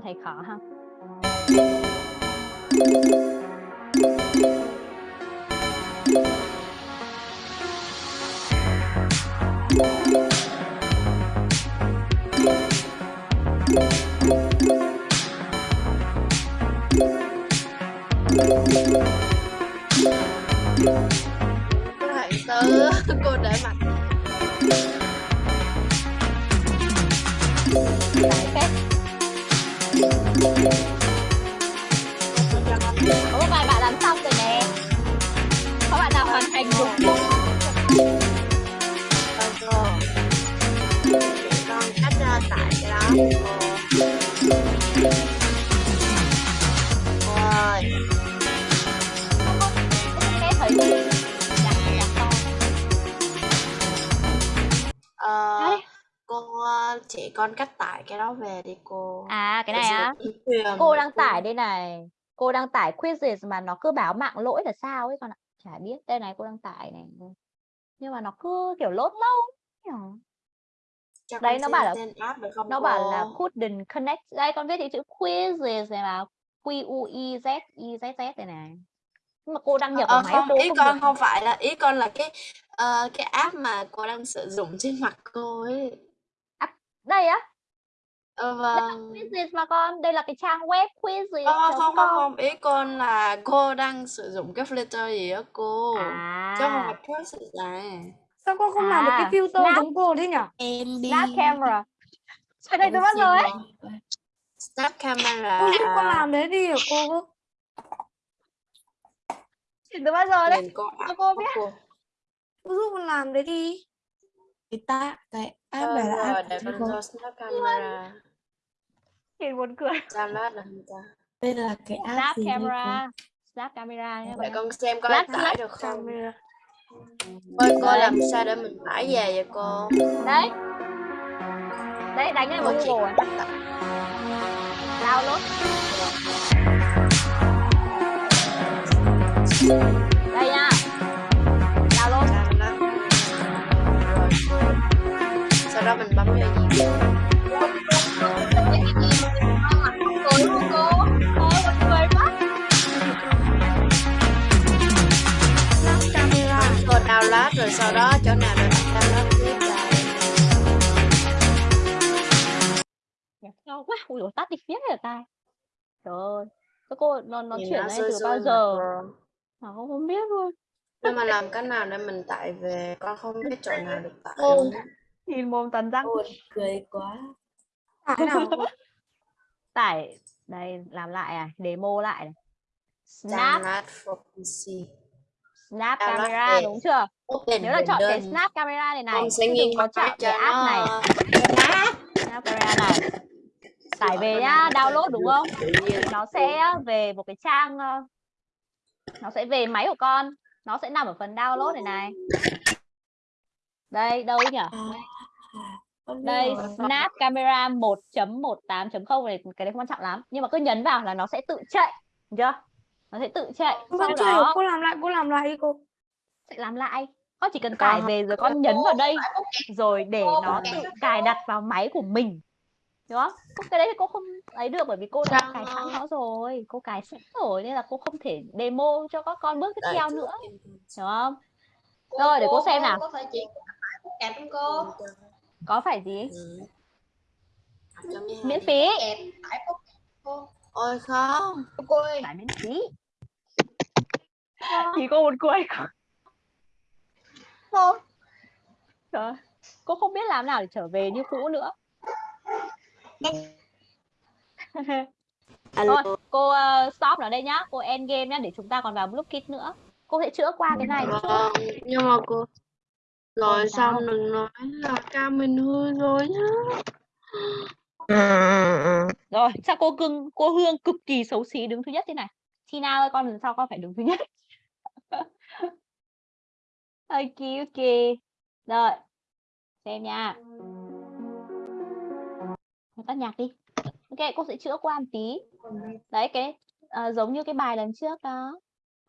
Thấy khó không Các quyền cô đang tải đây này cô đang tải quizzes mà nó cứ báo mạng lỗi là sao ấy con ạ. Chả biết đây này cô đang tải này nhưng mà nó cứ kiểu lốt lâu Cho đấy nó bảo là app nó bảo là couldn't connect đây con viết cái chữ quizzes này mà q u i z i z z này này. Nhưng mà cô đăng nhập Ờ, vào máy không, cô ý không con được không phải là ý con là cái ờ, cái app mà cô đang sử dụng trên mặt cô ấy. đây á Ờ, vâng. quizzes mà con? Đây là cái trang web quizzes Ờ, không không không. Ý con là cô đang sử dụng cái filter gì đó cô? Chứ không phải à process này Sao con không làm được cái à filter snap giống cô thế nhở? Em đi. Snap camera. Cái này tôi bắt rồi? ấy snap camera. Cô giúp con làm đấy đi hả cô? thì tôi bắt rồi đấy. Cô cho app cô biết. cô. Cô giúp con làm đấy đi. Cái ta cái app Ờ, này là app để con vô snap camera nhìn buồn cười. Download ta? Đây là cái app snap gì camera snap camera nhé để con xem coi Lát- tải được không. Camera. Ôi cô làm sao để mình tải về vậy cô? Đấy. Đấy đánh lên chỉ google download. Đây nha. Download. Sau đó mình bấm vào gì download rồi sau đó chỗ nào để mình download tiếp lại. Nhạc cao quá. Ui dồi, tắt đi phía rồi tai trời ơi. Cái cô nó nó nhìn chuyển nó lên xui từ bao giờ? Mà không không biết luôn. Nhưng mà làm cách nào để mình tải về con không biết chỗ nào được tải á. nhìn mồm tần răng. Ôi, cười quá. Tải nào? Tải đây làm lại à demo lại này. snap. snap camera đúng chưa open nhớ là chọn cái window snap camera này này nghiêng đừng có chọn cái app này. snap camera này. Tải về nhá download đúng không? Thì nó sẽ về một cái trang nó sẽ về máy của con. Nó sẽ nằm ở phần download này này. Đây đâu nhỉ? Biết đây. Snap camera 1.18.0 này cái đấy không quan trọng lắm. Nhưng mà cứ nhấn vào là nó sẽ tự chạy chưa? Nó sẽ tự chạy Con sau đó cô làm lại cô làm lại đi cô. sẽ làm lại con chỉ cần tải không- về rồi con nhấn vào đây rồi để nó tự cài đặt vào máy của mình đúng không? Cái đấy thì cô không ấy được bởi vì cô đã cài sẵn nó rồi cô cài sẵn rồi nên là cô không thể demo cho các con bước tiếp theo nữa hiểu không? Rồi để cô xem nào. có phải chị kẹp không cô? Có phải gì? Ừ. Miễn phí. cô? Ôi không. Cô ơi. Miễn phí. Thì cô buồn cười cô Trời cô không biết làm nào để trở về như cũ nữa. Alo. Thôi cô ờ, stop ở đây nhá. Cô end game nhá để chúng ta còn vào block kit nữa. Cô sẽ chữa qua cái này. Chút vâng nhưng mà cô rồi Ôi, sao? xong đừng nói là cam mình hư rồi nhá. Rồi sao cô cưng cô hương cực kỳ xấu xí đứng thứ nhất thế này? Tina ơi con lần sau con phải đứng thứ nhất ok ok. Rồi xem nha. Tắt nhạc đi. Ok cô sẽ chữa qua một tí. Đấy cái ờ, giống như cái bài lần trước đó.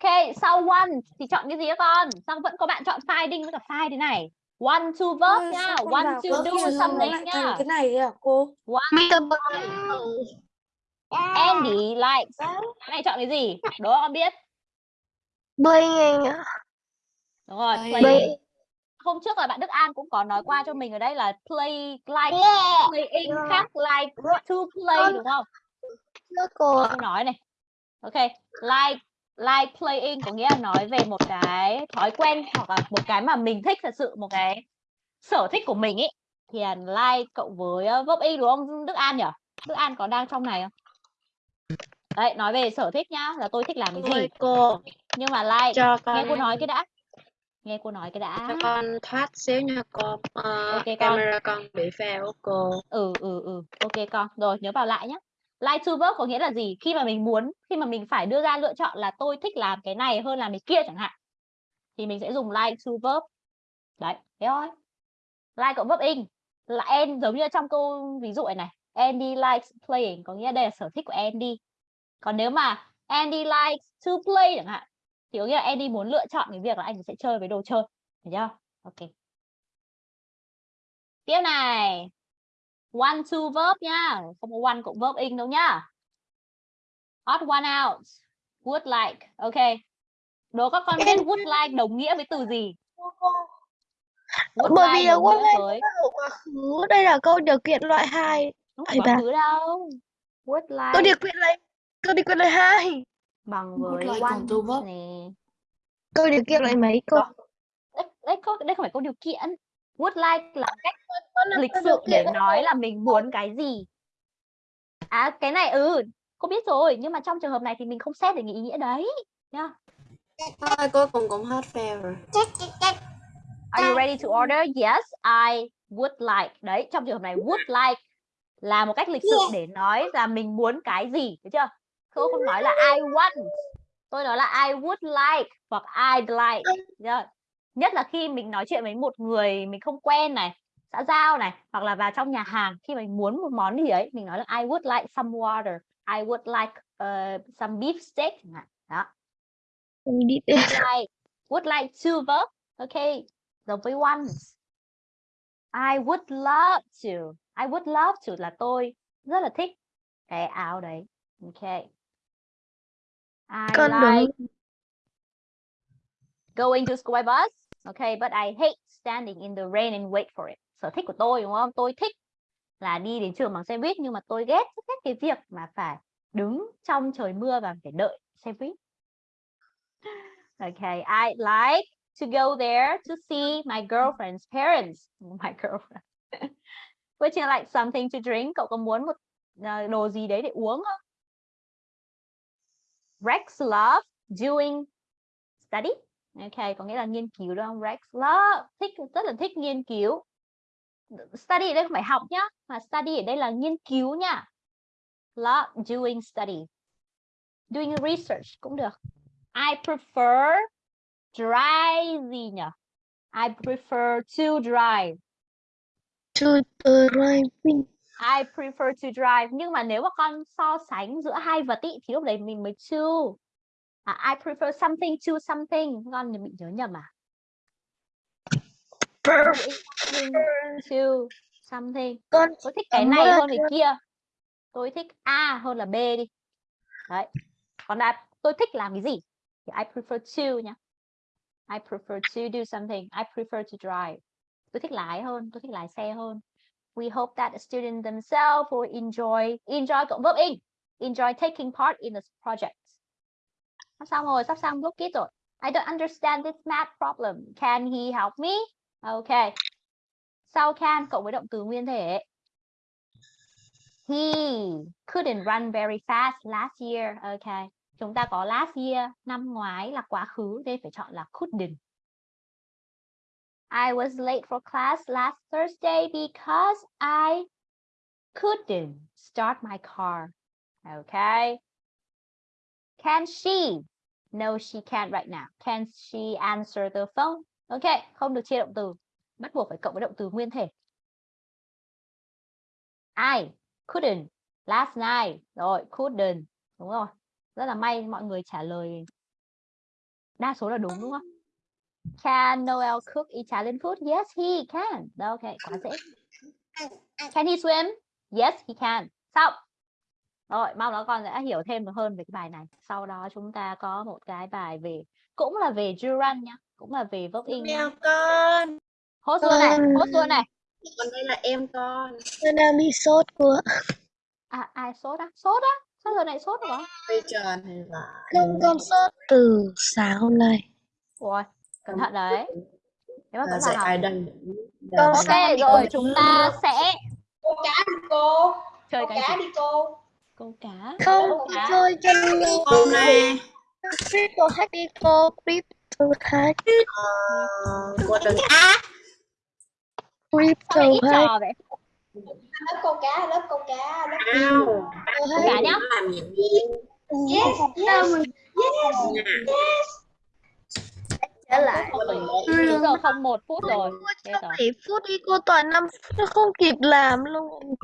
Ok sau one thì chọn cái gì các con? Xong vẫn có bạn chọn finding với cả file thế này. One to verb con one to do something thành cái này à cô? one Andy likes. Cái này chọn cái gì? Đố con biết. Ạ. Đúng rồi, Play. Hôm trước là bạn Đức An cũng có nói qua cho mình ở đây là play like playing khác like to play đúng không? Thưa cô nói này. Ok, like like playing có nghĩa là nói về một cái thói quen hoặc là một cái mà mình thích thật sự một cái sở thích của mình ấy thì là like cộng với uh, verb in đúng không Đức An nhỉ? Đức An có đang trong này không? Đấy, nói về sở thích nhá, là tôi thích làm cái gì. Cô, Nhưng mà like cho nghe cô nói cái đã. Nghe cô nói cái đã. cho con thoát xíu nha cô. Ờ, Ok, con. camera con bị fail cô. ừ ừ ừ. Ok con. Rồi nhớ vào lại nhé like to verb có nghĩa là gì? Khi mà mình muốn khi mà mình phải đưa ra lựa chọn là tôi thích làm cái này hơn làm cái kia chẳng hạn thì mình sẽ dùng like to verb. Đấy thế thôi. Like cộng verb in. Là en giống như trong câu ví dụ này này. Andy likes playing có nghĩa đây là sở thích của Andy còn nếu mà Andy likes to play chẳng hạn thì có nghĩa là Andy muốn lựa chọn cái việc là anh sẽ chơi với đồ chơi hiểu chưa? Ok. Tiếp này. One to verb nhá. Không có one cộng verb in đâu nhá. Odd one out. Would like. Ok. Đố các con biết Em- would like đồng nghĩa với từ gì? Would Bởi vì là would like với quá khứ. Đây là câu điều kiện loại 2. không phải quá khứ đâu. Would Câu like. điều kiện loại câu điều kiện loại 2. Bằng với like one cộng to verb. nè Câu điều kiện loại mấy cô? Đó. đấy, đấy, có, đây không phải câu điều kiện would like là cách là lịch câu sự để nói là mình muốn cái gì à cái này ừ cô biết rồi nhưng mà trong trường hợp này thì mình không xét để nghĩ ý nghĩa đấy nhá Thôi cuối cùng cũng hết fail rồi. Are you ready to order? Yes, I would like. Đấy, trong trường hợp này would like là một cách lịch sự để nói là mình muốn cái gì, được chưa? Cô không nói là I want. Tôi nói là I would like hoặc I'd like. được chưa? Nhất là khi mình nói chuyện với một người mình không quen này, xã giao này, hoặc là vào trong nhà hàng khi mình muốn một món gì đấy, mình nói là I would like some water. I would like uh, some beef steak. Đó. Would like would like to verb okay giống với once I would love to I would love to là tôi rất là thích cái áo đấy okay I Con like đúng. going to school by bus okay but I hate standing in the rain and wait for it sở thích của tôi đúng không tôi thích là đi đến trường bằng xe buýt nhưng mà tôi ghét ghét cái việc mà phải đứng trong trời mưa và phải đợi xe buýt Okay, I like to go there to see my girlfriend's parents. My girlfriend. Would you like something to drink? Cậu có muốn một ờ, đồ gì đấy để uống không? Rex love doing study. Okay, có nghĩa là nghiên cứu đúng không? Rex love thích rất là thích nghiên cứu. Study ở đây không phải học nhá, mà study ở đây là nghiên cứu nha. Love doing study. Doing research cũng được. I prefer dry gì nhỉ? I prefer to drive. To driving. I prefer to drive. Nhưng mà nếu mà con so sánh giữa hai vật ý, thì lúc đấy mình mới to. À, I prefer something to something. Con bị nhớ nhầm à? Something to something. Con Tôi thích cái này ơn hơn cái kia. Tôi thích A hơn là B đi. Đấy. Còn là tôi thích làm cái gì? Thì I prefer to nha. I prefer to do something. I prefer to drive. Tôi thích lái hơn, tôi thích lái xe hơn. We hope that the student themselves will enjoy enjoy cộng verb in. Enjoy taking part in the project. Sắp xong rồi, sắp xong book it rồi. I don't understand this math problem. Can he help me? Okay. Sau can cộng với động từ nguyên thể. He couldn't run very fast last year. Okay. Chúng ta có last year, năm ngoái là quá khứ, nên phải chọn là couldn't. I was late for class last Thursday because I couldn't start my car. Okay. Can she? No, she can't right now. Can she answer the phone? Okay, không được chia động từ. Bắt buộc phải cộng với động từ nguyên thể. I couldn't last night. Rồi, couldn't. Đúng rồi. Rất là may mọi người trả lời đa số là đúng đúng không? Can Noel cook Italian food? Yes, he can. Okay, quá dễ. Can he swim? Yes, he can. Xong. Rồi, mong nó con sẽ hiểu thêm được hơn về cái bài này. Sau đó chúng ta có một cái bài về cũng là về gerund nhá, cũng là về verb in. Mèo con. Hốt luôn này, Con. hốt luôn này. Còn đây là em con. Tôi đang bị sốt quá. À, ai sốt á? Sốt á? Sao giờ này sốt rồi? Bây tròn hay là Không con sốt từ sáng hôm nay. Ôi, cẩn thận đấy. Nếu mà dạy vào học. ai Con Ok, rồi chúng ta sẽ Câu cá đi cô. chơi cá đi cô. Câu cá. Không chơi lâu. Hôm nay Crypto hack đi cô. Crypto hack. ờ, cô Crypto hack. trò vậy? Lớp câu cá, lớp câu cá, lớp. Câu cá nhá. Yes, yes, yes, yes. Trở lại. Chín giờ không một phút rồi. 7 phút đi cô toàn 5 phút nó không kịp làm luôn.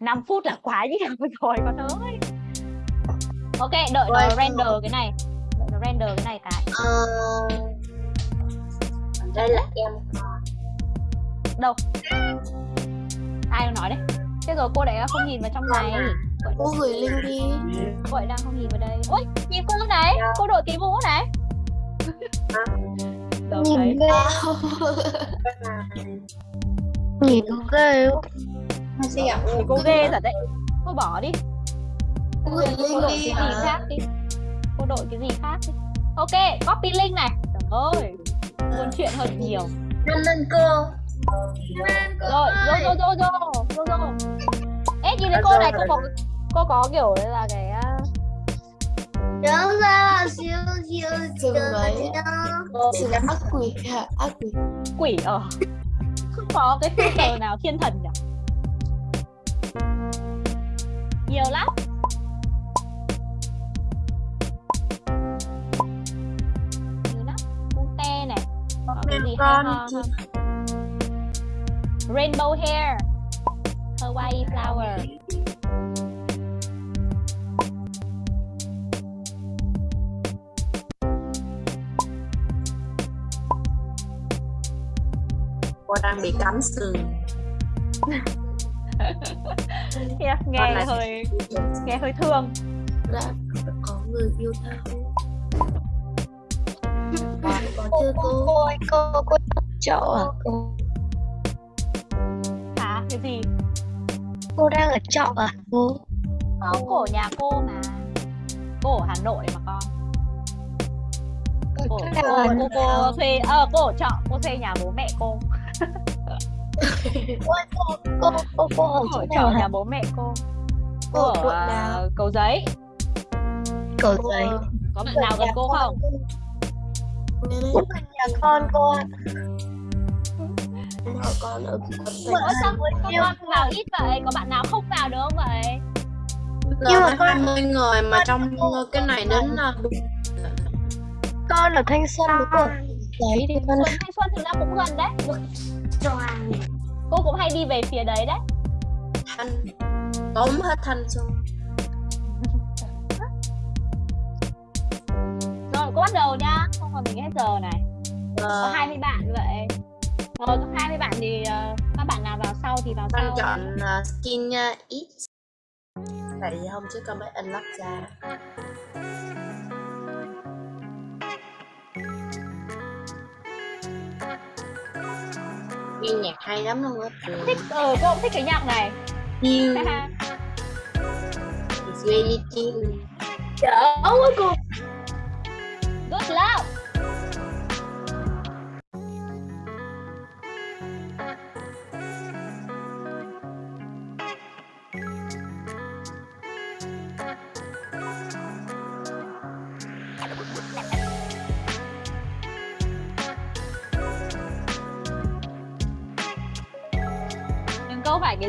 5 phút là quá nhiều rồi con ơi. Ok, đợi nó render cái này. Đợi nó render cái này cái. Ờ, đây là em Đâu? Ai nói đấy? Thế rồi cô lại không nhìn vào trong này. Vậy, cô gửi link đi vậy đang không nhìn vào đây. Ôi, nhìn cô này. Cô đội cái mũ này. Đâu. Nhìn ghê. Nhìn ghê. Hai sẽ gặp cô ghê thật đấy. Cô bỏ đi. cô đi cái gì khác đi. Cô đội cái gì khác đi. Ok, copy link này. Trời ơi. Buồn chuyện hơn nhiều. năm lên cô rồi rồi rồi rồi rồi rồi rồi ê nhìn thấy cô này cô có cô có kiểu là cái à, Đúng ra siêu siêu đấy. chỉ là ác quỷ hả ác quỷ. Quỷ ở không có cái filter nào thiên thần nhỉ? Nhiều lắm. Nhiều lắm. Cute này. Có cái gì hay con ho không rainbow hair. Hawaii flower cô đang bị cắm sừng. Nghe, Con nghe này- hơi nghe hơi thương. Đã có người yêu thao còn có chưa cô? Cô ơi, cô cô chỗ à? Cô. Hả? Cái gì? Cô đang ở trọ à cô? Không cổ nhà cô mà. Cô ở Hà Nội mà con. Cô cô ở cô, cô thuê ờ cô ở trọ cô thuê nhà bố mẹ cô cô cô cô cô ở chỗ nào trọ nhà bố mẹ cô Cô cô ở uh, cầu giấy cầu giấy có bạn nào gần cô không cũng là nhà con cô ạ Họ con ở quận Ủa sao con vào ít vậy có bạn nào không vào được không vậy nhưng mà con mươi người mà trong cái này đến là con ở thanh xuân đúng không giấy đi con Xuân Thanh Xuân thực ra cũng gần đấy. Cô cũng hay đi về phía đấy đấy. Thanh. Tóm hết thanh xuân. Rồi cô bắt đầu nhá không còn mình hết giờ này. Có Ờ, 20 bạn vậy. Rồi có 20 bạn thì ờ, các bạn nào vào sau thì vào con sau. chọn uh, skin uh, ít tại vì hôm trước con mới unlock ra nghe nhạc hay lắm luôn á thích ờ cô cũng thích cái nhạc này. Chill, it's really chill. Trời ơi cô. good love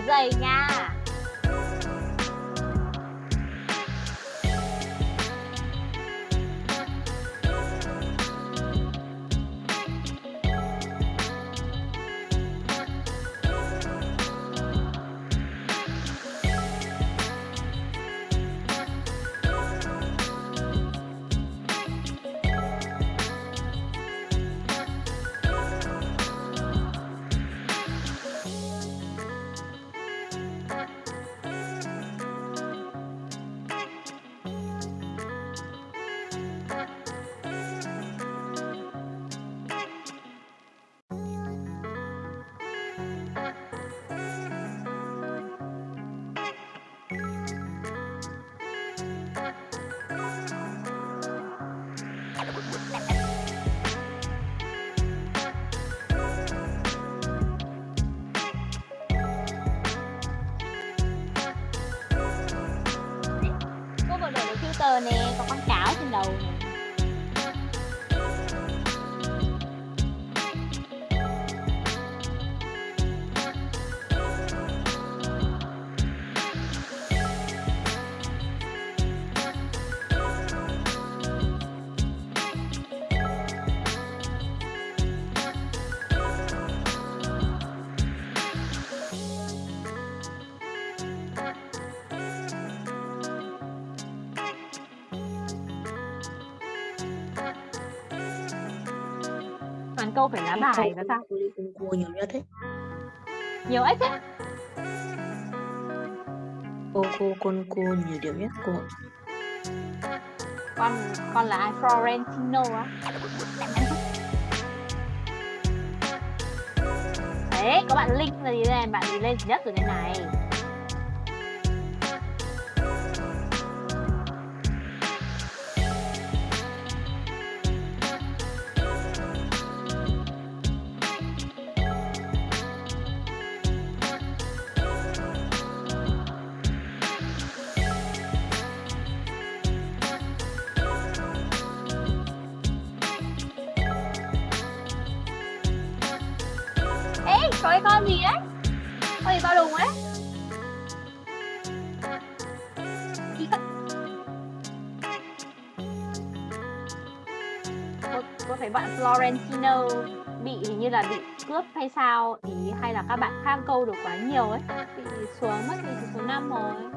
dày giày nha. Cáo câu phải lá bài và sao? Cua nhiều nhất ấy. nhiều ếch á. Cô cô con cô nhiều điều nhất cô. con con là ai? Florentino á. Đấy có bạn Linh là gì đây bạn gì lên nhất rồi đây này là hay sao? Ý hay là các bạn khác câu được quá nhiều ấy. Bị xuống mất thì số 5 rồi.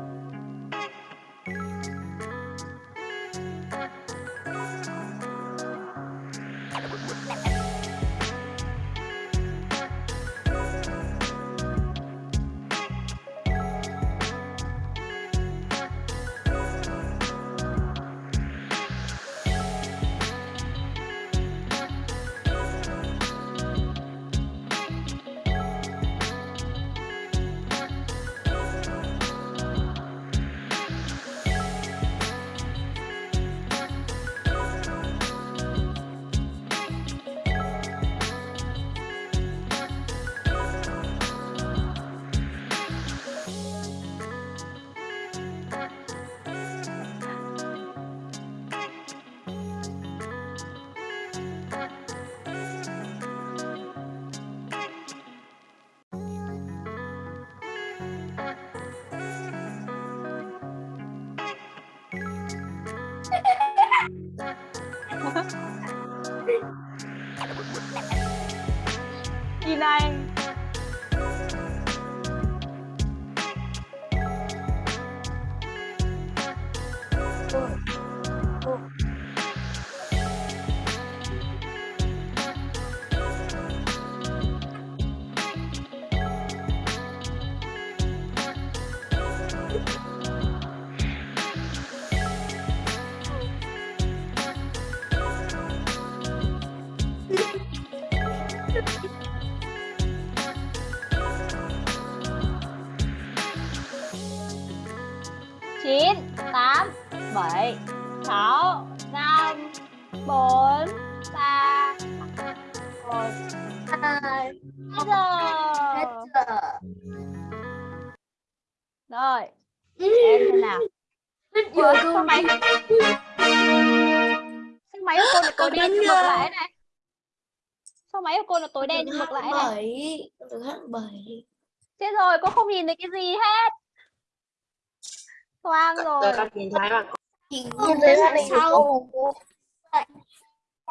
Thấy màn hình của cô.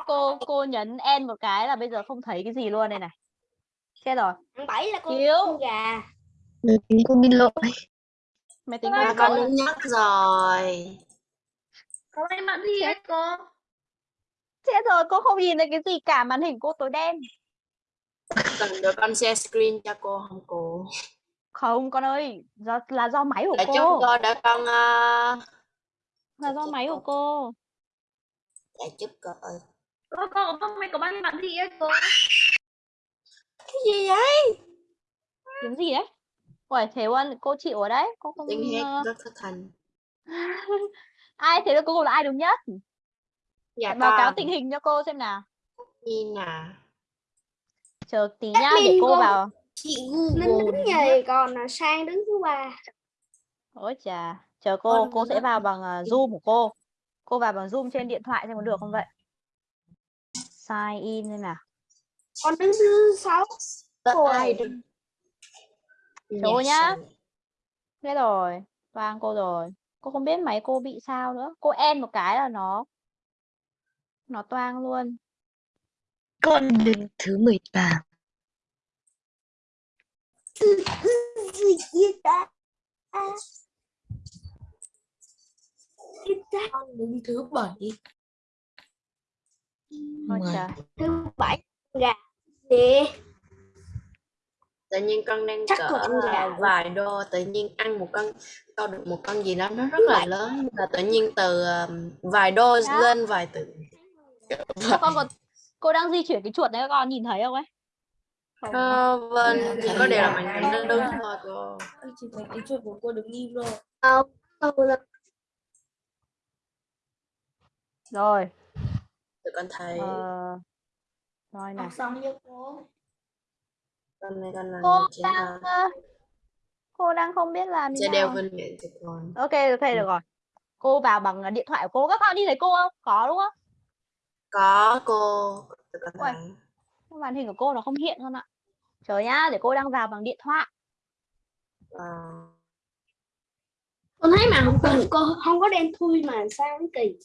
cô cô nhấn N một cái là bây giờ không thấy cái gì luôn đây này chết rồi bảy là con Hiếu. con gà. Máy tính cô bị lỗi. máy tính con cô đứng nhất rồi. Có may mắn gì hết cô? chết rồi cô không nhìn thấy cái gì cả màn hình cô tối đen Cần được con share screen cho cô không cô? không con ơi do là do máy của Để cô cô để con uh, là do máy của cô để chút cô ơi. Cô cô có may có may mắn gì hết cô? Cái gì vậy? kiếm gì đấy Uầy, thế Quân, cô chịu ở đấy cô không Tiếng hét ờ, rất thất thành. ai thế là cô là ai đúng nhất Dạ báo cáo tình hình cho cô xem nào Nhìn à. chờ tí nhá để Admin cô cô- vào Chị Ninh đứng nhì còn Sang đứng thứ ba. ôi chà chờ cô Con cô sẽ rất vào bằng uh, zoom của cô Cô vào bằng Zoom trên điện thoại xem có được không vậy? Sign in xem nào. Con đứng thứ sáu. Đứng Số nhá. Thế rồi, vang cô rồi. Cô không biết máy cô bị sao nữa. Cô en một cái là nó nó toang luôn. Con đứng thứ 13. Con đứng thứ bảy. Ôi Mười. trời. Thứ bảy gà đi. tự nhiên con đang Chắc cỡ là ờ, vài đô tự nhiên ăn một con câu được một con gì đó nó rất là lớn mà tự nhiên từ vài đô Đó. lên vài từ con còn cô đang di chuyển cái chuột đấy các con nhìn thấy không ấy? Không. Ờ, vâng chỉ có điều là màn hình nó đứng thôi cô Anh chỉ thấy cái chuột của cô đứng im rồi. Rồi. tụi con thấy Ờ... Rồi này. Học xong chưa cô? con này con làm Cô đang thắng ờ, cô đang không biết làm như sẽ đeo nào. vinh miệng cho con Ok, ok được rồi. Cô vào bằng ờ, điện thoại của cô. Các con nhìn thấy cô không? Có đúng không? có cô tụi con thấy Màn hình của cô nó không hiện con ạ. Chờ nhá, để cô đang vào bằng điện thoại. Ờ, Con thấy mà không cô không có đen thui mà sao nó kỳ.